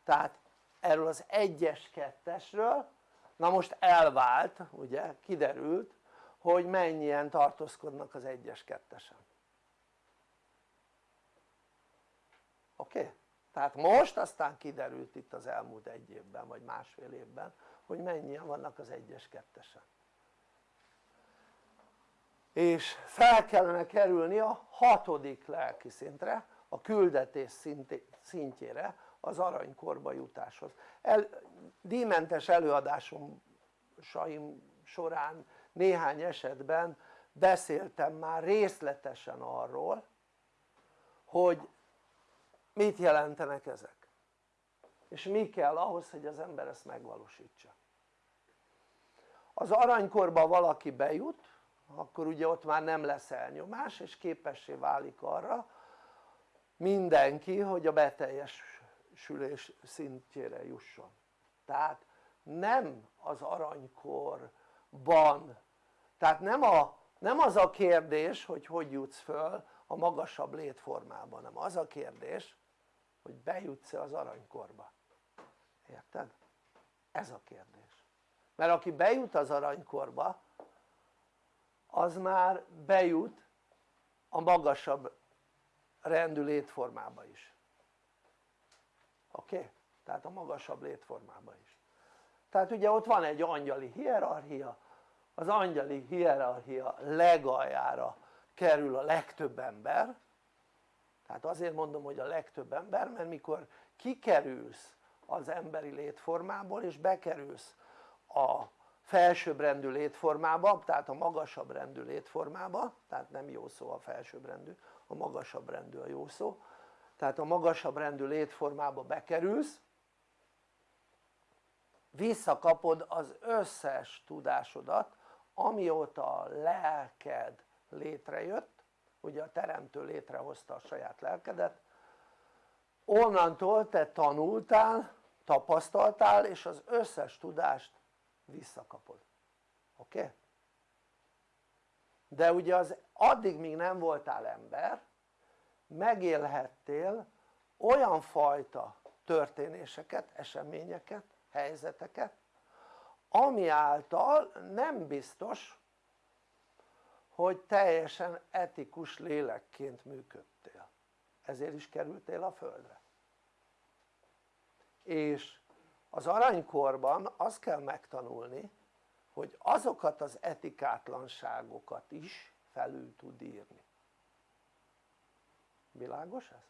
Tehát erről az egyes kettesről na most elvált ugye kiderült hogy mennyien tartózkodnak az egyes kettesen oké? Okay? tehát most aztán kiderült itt az elmúlt egy évben vagy másfél évben hogy mennyien vannak az egyes kettesen és fel kellene kerülni a hatodik lelki szintre a küldetés szintjére az aranykorba jutáshoz. El, díjmentes előadásom során néhány esetben beszéltem már részletesen arról hogy mit jelentenek ezek és mi kell ahhoz hogy az ember ezt megvalósítsa. Az aranykorba valaki bejut akkor ugye ott már nem lesz elnyomás és képessé válik arra mindenki hogy a beteljesülés szintjére jusson. Tehát nem az aranykorban. Tehát nem, a, nem az a kérdés hogy hogy jutsz föl a magasabb létformában hanem az a kérdés hogy bejutsz-e az aranykorba. Érted? ez a kérdés. Mert aki bejut az aranykorba az már bejut a magasabb rendű létformába is oké? Okay? tehát a magasabb létformába is tehát ugye ott van egy angyali hierarchia az angyali hierarchia legaljára kerül a legtöbb ember tehát azért mondom hogy a legtöbb ember mert mikor kikerülsz az emberi létformából és bekerülsz a felsőbbrendű létformába, tehát a magasabb rendű létformába, tehát nem jó szó a felsőbbrendű, a magasabb rendű a jó szó, tehát a magasabb rendű létformába bekerülsz, visszakapod az összes tudásodat, amióta a lelked létrejött, ugye a teremtő létrehozta a saját lelkedet, onnantól te tanultál, tapasztaltál és az összes tudást visszakapod oké? Okay? de ugye az addig míg nem voltál ember megélhettél olyan fajta történéseket, eseményeket, helyzeteket ami által nem biztos hogy teljesen etikus lélekként működtél. Ezért is kerültél a földre. És az aranykorban azt kell megtanulni hogy azokat az etikátlanságokat is felül tud írni világos ez?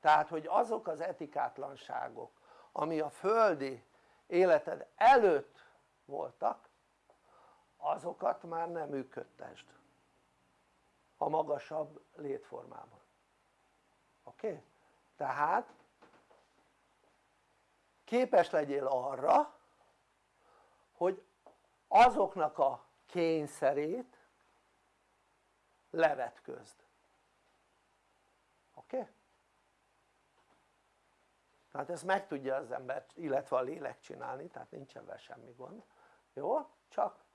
tehát hogy azok az etikátlanságok ami a földi életed előtt voltak azokat már nem működtesd a magasabb létformában oké? Okay? tehát képes legyél arra hogy azoknak a kényszerét levetközd oké? Okay? tehát ezt meg tudja az ember illetve a lélek csinálni tehát nincsen vele semmi gond jó? csak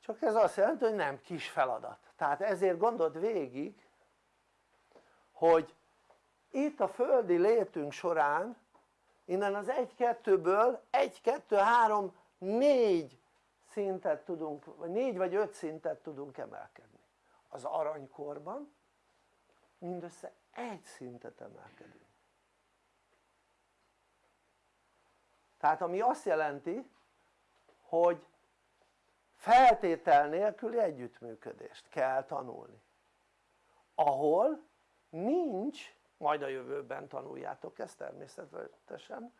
csak ez azt jelenti hogy nem kis feladat tehát ezért gondold végig hogy itt a földi létünk során innen az 1-2-ből 1-2-3 4 szintet tudunk, vagy 4 vagy 5 szintet tudunk emelkedni az aranykorban mindössze egy szintet emelkedünk. Tehát ami azt jelenti hogy feltétel nélküli együttműködést kell tanulni. Ahol nincs majd a jövőben tanuljátok ezt természetesen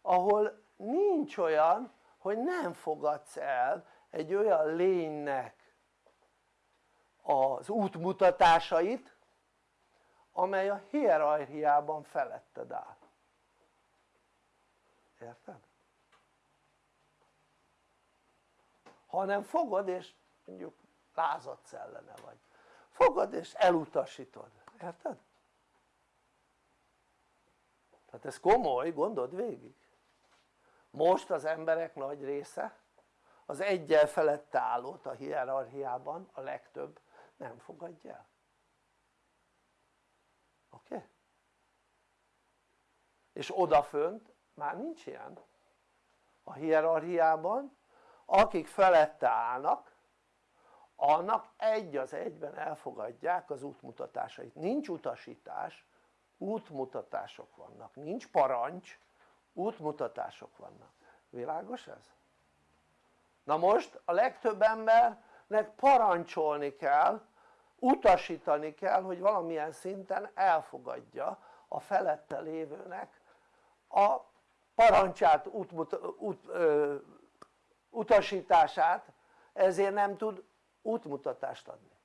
ahol nincs olyan hogy nem fogadsz el egy olyan lénynek az útmutatásait amely a hierarchiában feletted áll. Érted? hanem fogod és mondjuk lázadsz ellene vagy. Fogod és elutasítod, érted? tehát ez komoly, gondold végig. Most az emberek nagy része az egyel felette állót a hierarchiában a legtöbb nem fogadja el oké? Okay? és odafönt már nincs ilyen a hierarchiában akik felette állnak annak egy az egyben elfogadják az útmutatásait, nincs utasítás útmutatások vannak, nincs parancs útmutatások vannak, világos ez? na most a legtöbb embernek parancsolni kell utasítani kell hogy valamilyen szinten elfogadja a felette lévőnek a parancsát, útmut, út, ö, utasítását ezért nem tud útmutatást adni.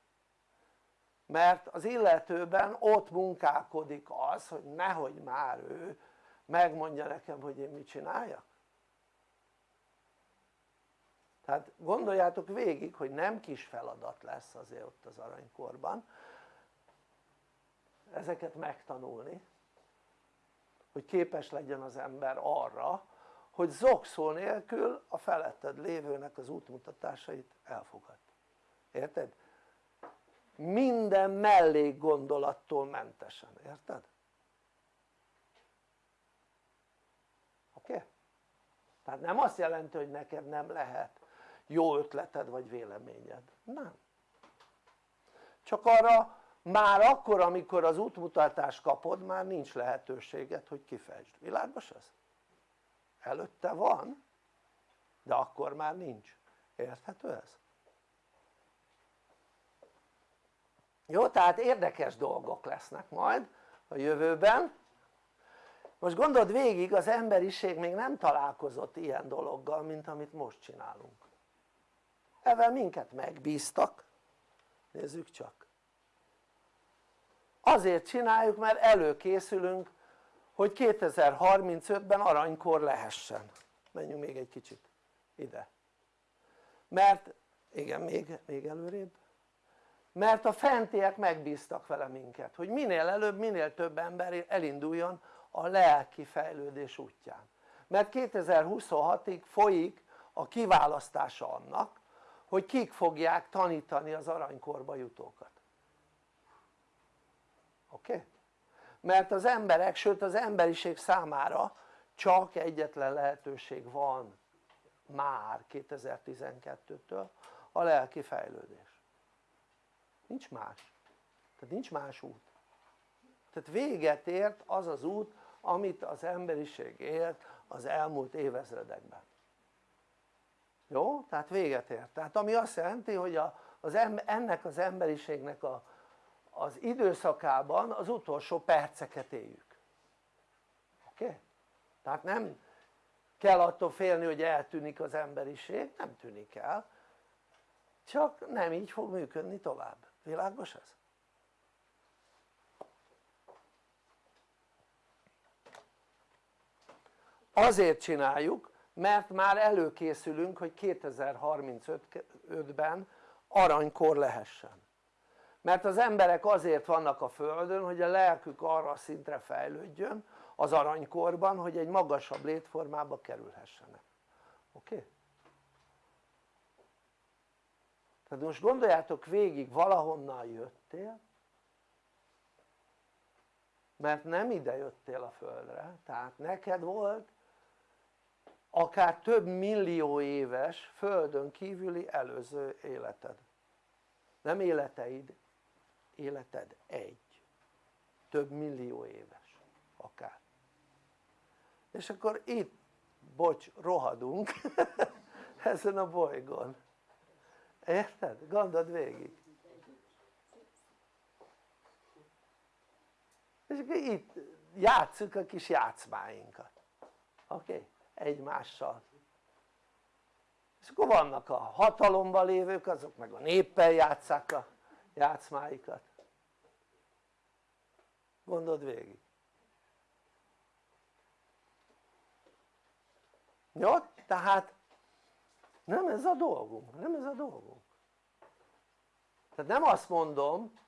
Mert az illetőben ott munkálkodik az hogy nehogy már ő megmondja nekem hogy én mit csináljak tehát gondoljátok végig hogy nem kis feladat lesz azért ott az aranykorban ezeket megtanulni hogy képes legyen az ember arra hogy zokszó nélkül a feletted lévőnek az útmutatásait elfogad érted? minden mellék gondolattól mentesen, érted? oké? Tehát nem azt jelenti hogy neked nem lehet jó ötleted vagy véleményed, nem csak arra már akkor amikor az útmutatást kapod már nincs lehetőséged hogy kifejtsd, világos ez? előtte van de akkor már nincs, érthető ez? jó? tehát érdekes dolgok lesznek majd a jövőben most gondold végig az emberiség még nem találkozott ilyen dologgal mint amit most csinálunk ezzel minket megbíztak. Nézzük csak. Azért csináljuk mert előkészülünk hogy 2035-ben aranykor lehessen. Menjünk még egy kicsit ide. Mert igen még, még előrébb. Mert a fentiek megbíztak vele minket hogy minél előbb minél több ember elinduljon a lelki fejlődés útján. Mert 2026-ig folyik a kiválasztása annak hogy kik fogják tanítani az aranykorba jutókat oké? Okay? mert az emberek, sőt az emberiség számára csak egyetlen lehetőség van már 2012-től a lelki fejlődés nincs más tehát nincs más út tehát véget ért az az út amit az emberiség élt az elmúlt évezredekben jó? tehát véget ért tehát ami azt jelenti hogy a, az em, ennek az emberiségnek a, az időszakában az utolsó perceket éljük oké? Tehát nem kell attól félni hogy eltűnik az emberiség, nem tűnik el csak nem így fog működni tovább, világos ez? azért csináljuk mert már előkészülünk hogy 2035-ben aranykor lehessen. Mert az emberek azért vannak a földön hogy a lelkük arra a szintre fejlődjön az aranykorban hogy egy magasabb létformába kerülhessenek. Oké? Tehát most gondoljátok végig valahonnan jöttél mert nem ide jöttél a földre. Tehát neked volt akár több millió éves földön kívüli előző életed nem életeid, életed egy több millió éves akár és akkor itt bocs rohadunk ezen a bolygón érted? gondold végig és akkor itt játsszuk a kis játszmáinkat oké? Okay? Egymással. És akkor vannak a hatalomban lévők azok meg a néppel játsszák a játszmáikat. Gondold végig. Jó? tehát nem ez a dolgunk, nem ez a dolgunk. Tehát nem azt mondom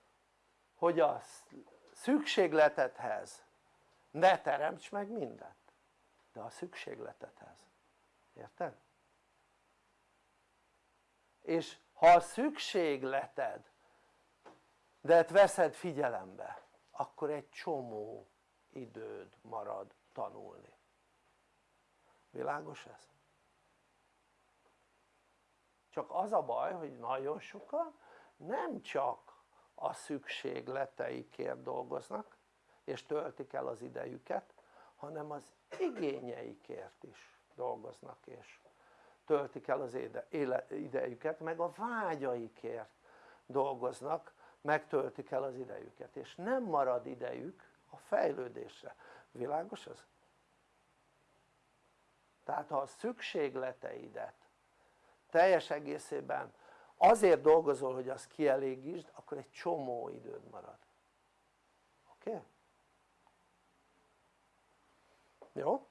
hogy a szükségletedhez ne teremts meg mindent de a szükségletethez, érted? és ha a szükségleted de veszed figyelembe akkor egy csomó időd marad tanulni világos ez? csak az a baj hogy nagyon sokan nem csak a szükségleteikért dolgoznak és töltik el az idejüket hanem az igényeikért is dolgoznak és töltik el az idejüket meg a vágyaikért dolgoznak megtöltik el az idejüket és nem marad idejük a fejlődésre, világos ez? tehát ha a szükségleteidet teljes egészében azért dolgozol hogy azt kielégítsd akkor egy csomó időd marad oké? Okay? Jó?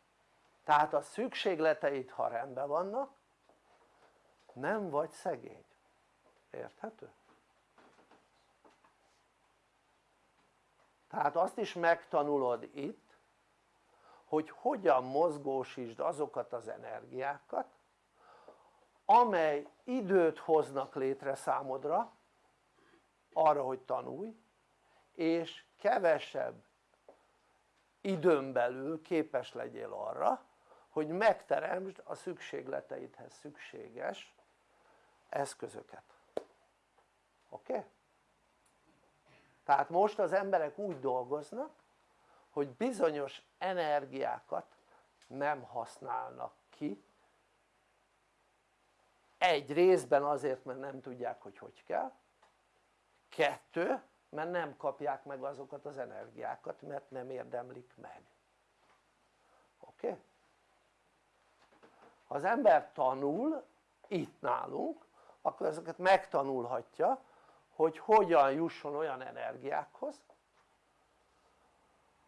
tehát a szükségleteid ha rendben vannak nem vagy szegény érthető? tehát azt is megtanulod itt hogy hogyan mozgósítsd azokat az energiákat amely időt hoznak létre számodra arra hogy tanulj és kevesebb időn belül képes legyél arra hogy megteremtsd a szükségleteidhez szükséges eszközöket oké? Okay? tehát most az emberek úgy dolgoznak hogy bizonyos energiákat nem használnak ki egy részben azért mert nem tudják hogy hogy kell kettő mert nem kapják meg azokat az energiákat mert nem érdemlik meg oké? Ha az ember tanul itt nálunk akkor ezeket megtanulhatja hogy hogyan jusson olyan energiákhoz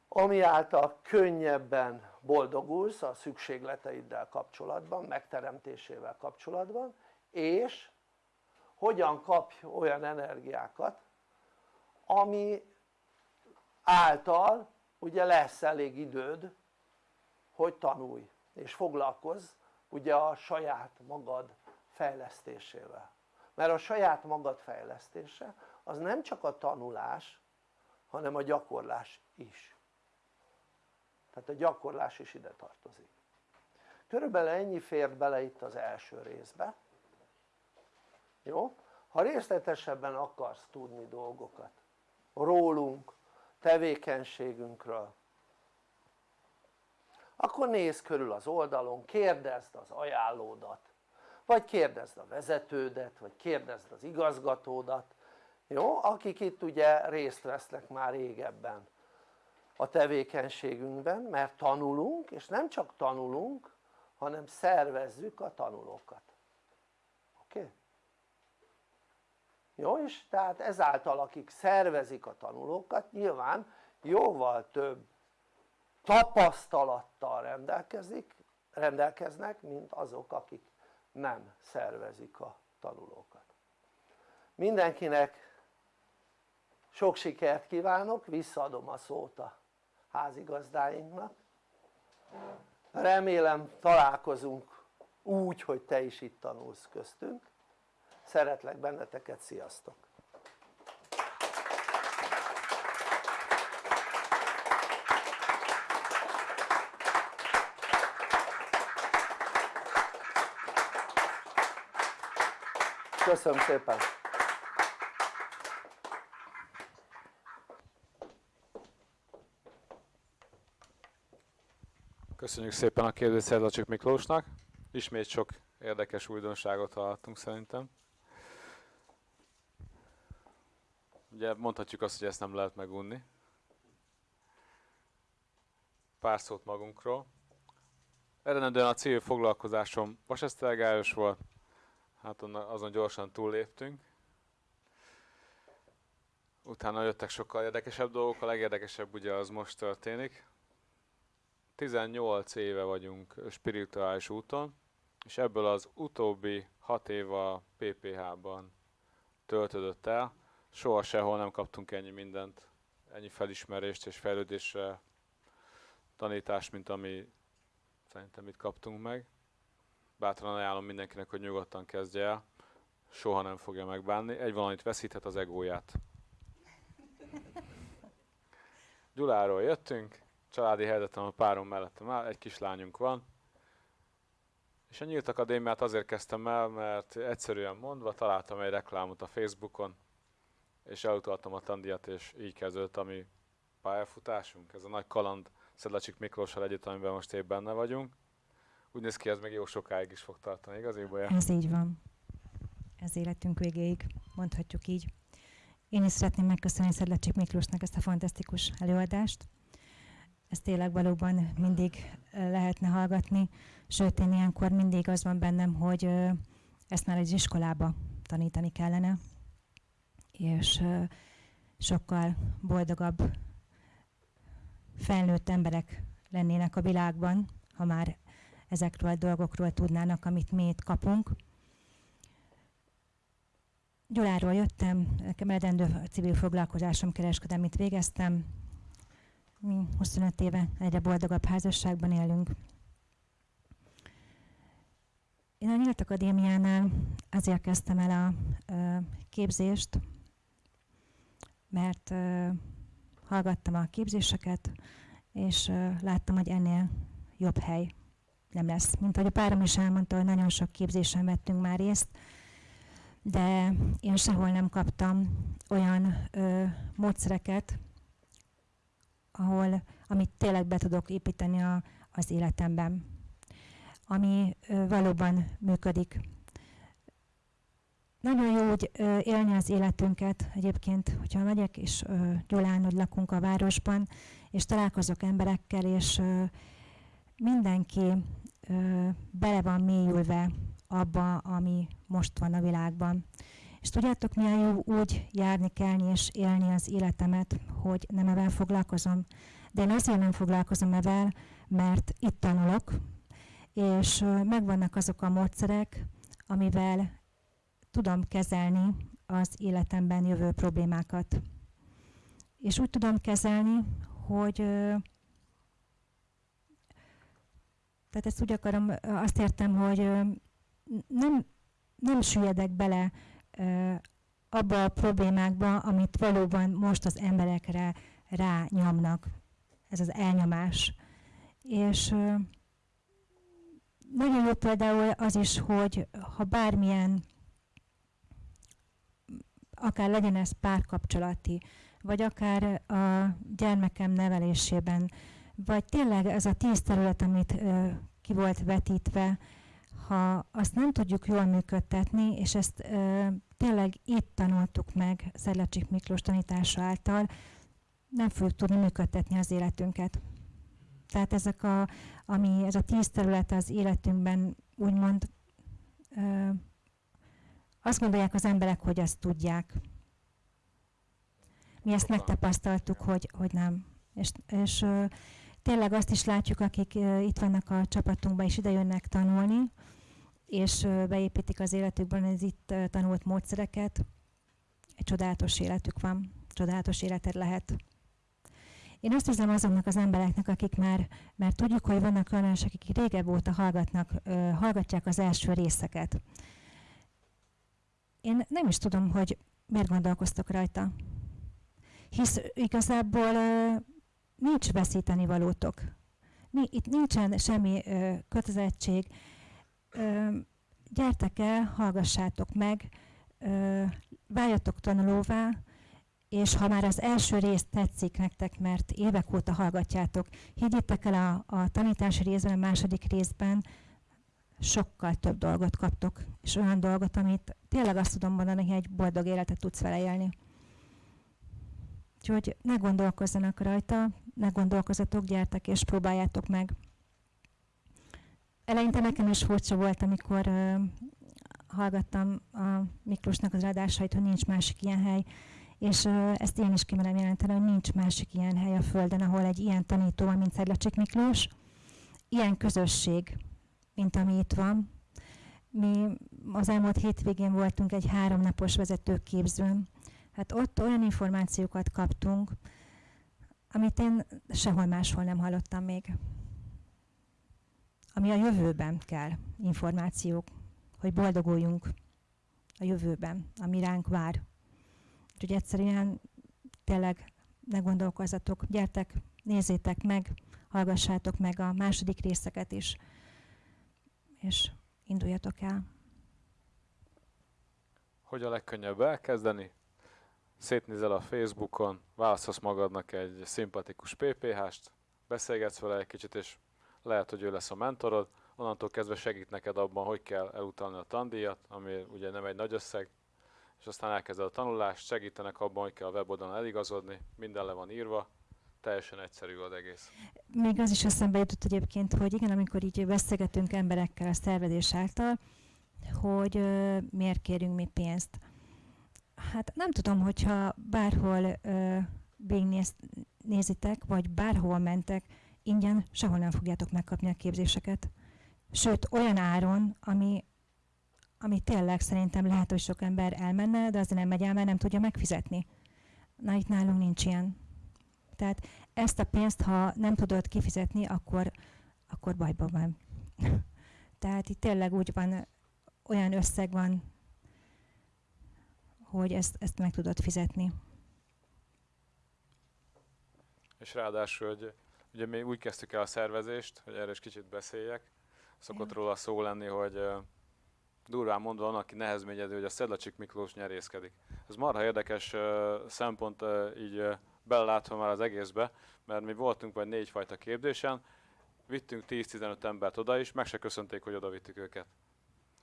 ami által könnyebben boldogulsz a szükségleteiddel kapcsolatban, megteremtésével kapcsolatban és hogyan kapj olyan energiákat ami által ugye lesz elég időd hogy tanulj és foglalkozz ugye a saját magad fejlesztésével. Mert a saját magad fejlesztése az nem csak a tanulás hanem a gyakorlás is. Tehát a gyakorlás is ide tartozik. Körülbelül ennyi fért bele itt az első részbe. Jó? ha részletesebben akarsz tudni dolgokat rólunk, tevékenységünkről akkor nézz körül az oldalon, kérdezd az ajánlódat vagy kérdezd a vezetődet, vagy kérdezd az igazgatódat jó? akik itt ugye részt vesznek már régebben a tevékenységünkben mert tanulunk és nem csak tanulunk hanem szervezzük a tanulókat oké? Okay? Jó és tehát ezáltal akik szervezik a tanulókat nyilván jóval több tapasztalattal rendelkezik, rendelkeznek mint azok akik nem szervezik a tanulókat. Mindenkinek sok sikert kívánok, visszaadom a szót a házigazdáinknak. Remélem találkozunk úgy hogy te is itt tanulsz köztünk szeretlek benneteket, sziasztok! köszönöm szépen! Köszönjük szépen a kérdést Szerzacsik Miklósnak, ismét sok érdekes újdonságot hallottunk szerintem. Ugye mondhatjuk azt, hogy ezt nem lehet megunni. Pár szót magunkról. Eredendően a civil foglalkozásom vasesztelgályos volt, hát azon gyorsan túlléptünk. Utána jöttek sokkal érdekesebb dolgok, a legérdekesebb ugye az most történik. 18 éve vagyunk spirituális úton, és ebből az utóbbi 6 év a PPH-ban töltődött el. Soha sehol nem kaptunk ennyi mindent, ennyi felismerést és fejlődésre tanítást, mint ami szerintem itt kaptunk meg. Bátran ajánlom mindenkinek, hogy nyugodtan kezdje el, soha nem fogja megbánni. Egy valamit veszíthet az egóját. Gyuláról jöttünk, családi helyzetem a párom mellettem áll, egy kislányunk van. És a Nyílt Akadémiát azért kezdtem el, mert egyszerűen mondva találtam egy reklámot a Facebookon, és elutaltam a tandíjat, és így kezdődött a mi pályafutásunk. Ez a nagy kaland Szedlacsik Miklóssal együtt, amiben most épp benne vagyunk. Úgy néz ki, ez még jó sokáig is fog tartani, igaz Ibolya? Ez így van. Ez életünk végéig, mondhatjuk így. Én is szeretném megköszönni Szedlacsik Miklósnak ezt a fantasztikus előadást ezt tényleg valóban mindig lehetne hallgatni, sőt én ilyenkor mindig az van bennem, hogy ezt már egy iskolába tanítani kellene, és sokkal boldogabb felnőtt emberek lennének a világban, ha már ezekről a dolgokról tudnának, amit mi itt kapunk. Gyuláról jöttem, nekem eredendő civil foglalkozásom kereskedelmit végeztem, mi 25 éve egyre boldogabb házasságban élünk. Én a Nyílt Akadémiánál azért kezdtem el a képzést, mert hallgattam a képzéseket, és láttam, hogy ennél jobb hely nem lesz. Mint ahogy a párom is elmondta, hogy nagyon sok képzésen vettünk már részt, de én sehol nem kaptam olyan ö, módszereket, ahol, amit tényleg be tudok építeni a, az életemben, ami ö, valóban működik. Nagyon jó úgy élni az életünket egyébként, hogyha megyek és Gyulán, hogy lakunk a városban, és találkozok emberekkel, és mindenki bele van mélyülve abba, ami most van a világban. És tudjátok, milyen jó úgy járni, kelni és élni az életemet, hogy nem evel foglalkozom. De én azért nem foglalkozom evel, mert itt tanulok, és megvannak azok a módszerek, amivel tudom kezelni az életemben jövő problémákat. És úgy tudom kezelni, hogy tehát ezt úgy akarom, azt értem, hogy nem, nem süllyedek bele abba a problémákba, amit valóban most az emberekre rányomnak, ez az elnyomás. És nagyon jó például az is, hogy ha bármilyen akár legyen ez párkapcsolati, vagy akár a gyermekem nevelésében, vagy tényleg ez a tíz terület, amit ö, ki volt vetítve, ha azt nem tudjuk jól működtetni, és ezt ö, tényleg itt tanultuk meg Szedlacsik Miklós tanítása által, nem fogjuk tudni működtetni az életünket. Tehát ezek a, ami, ez a tíz terület az életünkben úgymond ö, azt gondolják az emberek, hogy ezt tudják. Mi ezt megtapasztaltuk, hogy, hogy nem. És, és tényleg azt is látjuk, akik itt vannak a csapatunkban, és ide jönnek tanulni, és beépítik az életükben az itt tanult módszereket, egy csodálatos életük van, csodálatos életed lehet. Én azt hiszem azoknak az embereknek, akik már, mert tudjuk, hogy vannak olyan, akik régebb óta hallgatnak, hallgatják az első részeket. Én nem is tudom, hogy miért gondolkoztok rajta. Hisz igazából nincs veszíteni valótok. Itt nincsen semmi kötelezettség. Gyertek el, hallgassátok meg, váljatok tanulóvá, és ha már az első rész tetszik nektek, mert évek óta hallgatjátok, higgyétek el a, a tanítási részben, a második részben sokkal több dolgot kaptok, és olyan dolgot, amit tényleg azt tudom mondani, hogy egy boldog életet tudsz vele élni. Úgyhogy ne gondolkozzanak rajta, ne gondolkozatok, gyertek és próbáljátok meg. Eleinte nekem is furcsa volt, amikor uh, hallgattam a Miklósnak az adásait, hogy nincs másik ilyen hely, és uh, ezt én is kimerem jelenteni, hogy nincs másik ilyen hely a Földön, ahol egy ilyen tanító van, mint Szedlacsik Miklós, ilyen közösség, mint ami itt van. Mi az elmúlt hétvégén voltunk egy háromnapos vezetőképzőn. Hát ott olyan információkat kaptunk, amit én sehol máshol nem hallottam még. Ami a jövőben kell, információk, hogy boldoguljunk a jövőben, ami ránk vár. Úgyhogy egyszerűen tényleg ne gondolkozzatok, gyertek, nézzétek meg, hallgassátok meg a második részeket is, és induljatok el. Hogy a legkönnyebb elkezdeni? Szétnézel a Facebookon, válaszolsz magadnak egy szimpatikus PPH-st, beszélgetsz vele egy kicsit, és lehet, hogy ő lesz a mentorod, onnantól kezdve segít neked abban, hogy kell elutalni a tandíjat, ami ugye nem egy nagy összeg, és aztán elkezded a tanulást, segítenek abban, hogy kell a weboldalon eligazodni, minden le van írva, teljesen egyszerű az egész. Még az is eszembe jutott egyébként, hogy igen, amikor így beszélgetünk emberekkel a szervezés által, hogy ö, miért kérünk mi pénzt. Hát nem tudom, hogyha bárhol ö, nézitek, vagy bárhol mentek, ingyen sehol nem fogjátok megkapni a képzéseket. Sőt, olyan áron, ami ami tényleg szerintem lehet, hogy sok ember elmenne, de azért nem megy el, mert nem tudja megfizetni. Na itt nálunk nincs ilyen. Tehát ezt a pénzt, ha nem tudod kifizetni, akkor, akkor bajban van. Tehát itt tényleg úgy van, olyan összeg van, hogy ezt, ezt meg tudod fizetni. És ráadásul, hogy ugye mi úgy kezdtük el a szervezést, hogy erre is kicsit beszéljek, szokott róla szó lenni, hogy durván mondva van, aki nehezményedő, hogy a Szedlacsik Miklós nyerészkedik. Ez marha érdekes szempont így belelátva már az egészbe, mert mi voltunk vagy négyfajta képzésen, vittünk 10-15 embert oda is, meg se köszönték, hogy oda vittük őket.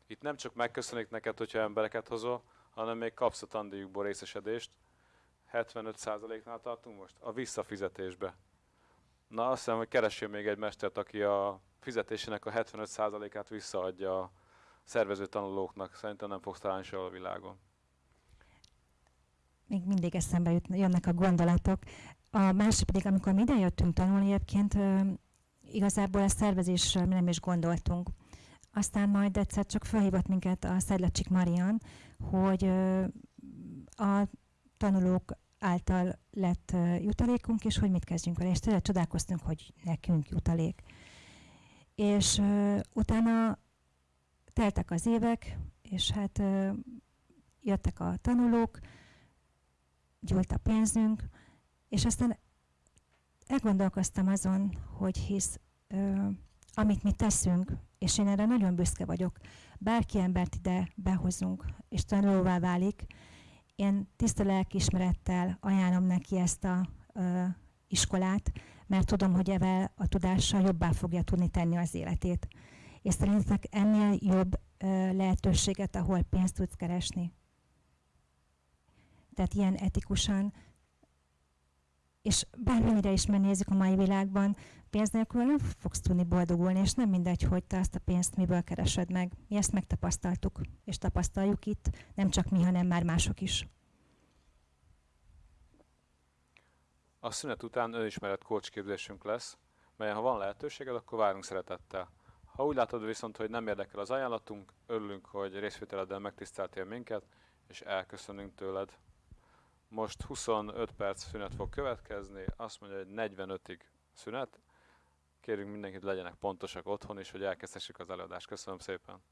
Itt nem csak megköszönik neked, hogyha embereket hozol, hanem még kapsz a tandíjukból részesedést. 75%-nál tartunk most? A visszafizetésbe. Na azt hiszem, hogy keressél még egy mestert, aki a fizetésének a 75%-át visszaadja a szervező tanulóknak. Szerintem nem fogsz találni sehol a világon. Még mindig eszembe jut, jönnek a gondolatok. A másik pedig, amikor mi ide jöttünk tanulni, egyébként igazából a szervezésről nem is gondoltunk. Aztán majd egyszer csak felhívott minket a Szedlacsik Marian, hogy a tanulók által lett jutalékunk, és hogy mit kezdjünk vele. És tényleg csodálkoztunk, hogy nekünk jutalék. És utána teltek az évek, és hát jöttek a tanulók, gyújt a pénzünk, és aztán elgondolkoztam azon, hogy hisz, ö, amit mi teszünk, és én erre nagyon büszke vagyok, bárki embert ide behozunk, és tanulóvá válik, Én tiszta lelkiismerettel ajánlom neki ezt a ö, iskolát, mert tudom, hogy evel a tudással jobbá fogja tudni tenni az életét. És szerintetek ennél jobb ö, lehetőséget, ahol pénzt tudsz keresni? Tehát ilyen etikusan, és bármennyire is megnézzük a mai világban, pénz nélkül nem fogsz tudni boldogulni, és nem mindegy, hogy te azt a pénzt miből keresed meg. Mi ezt megtapasztaltuk, és tapasztaljuk itt, nem csak mi, hanem már mások is. A szünet után önismeret coach képzésünk lesz, melyen ha van lehetőséged, akkor várunk szeretettel. Ha úgy látod viszont, hogy nem érdekel az ajánlatunk, örülünk, hogy részvételeddel megtiszteltél minket, és elköszönünk tőled. Most 25 perc szünet fog következni, azt mondja, hogy 45-ig szünet. Kérünk mindenkit legyenek pontosak otthon is, hogy elkezdhessük az előadást. Köszönöm szépen!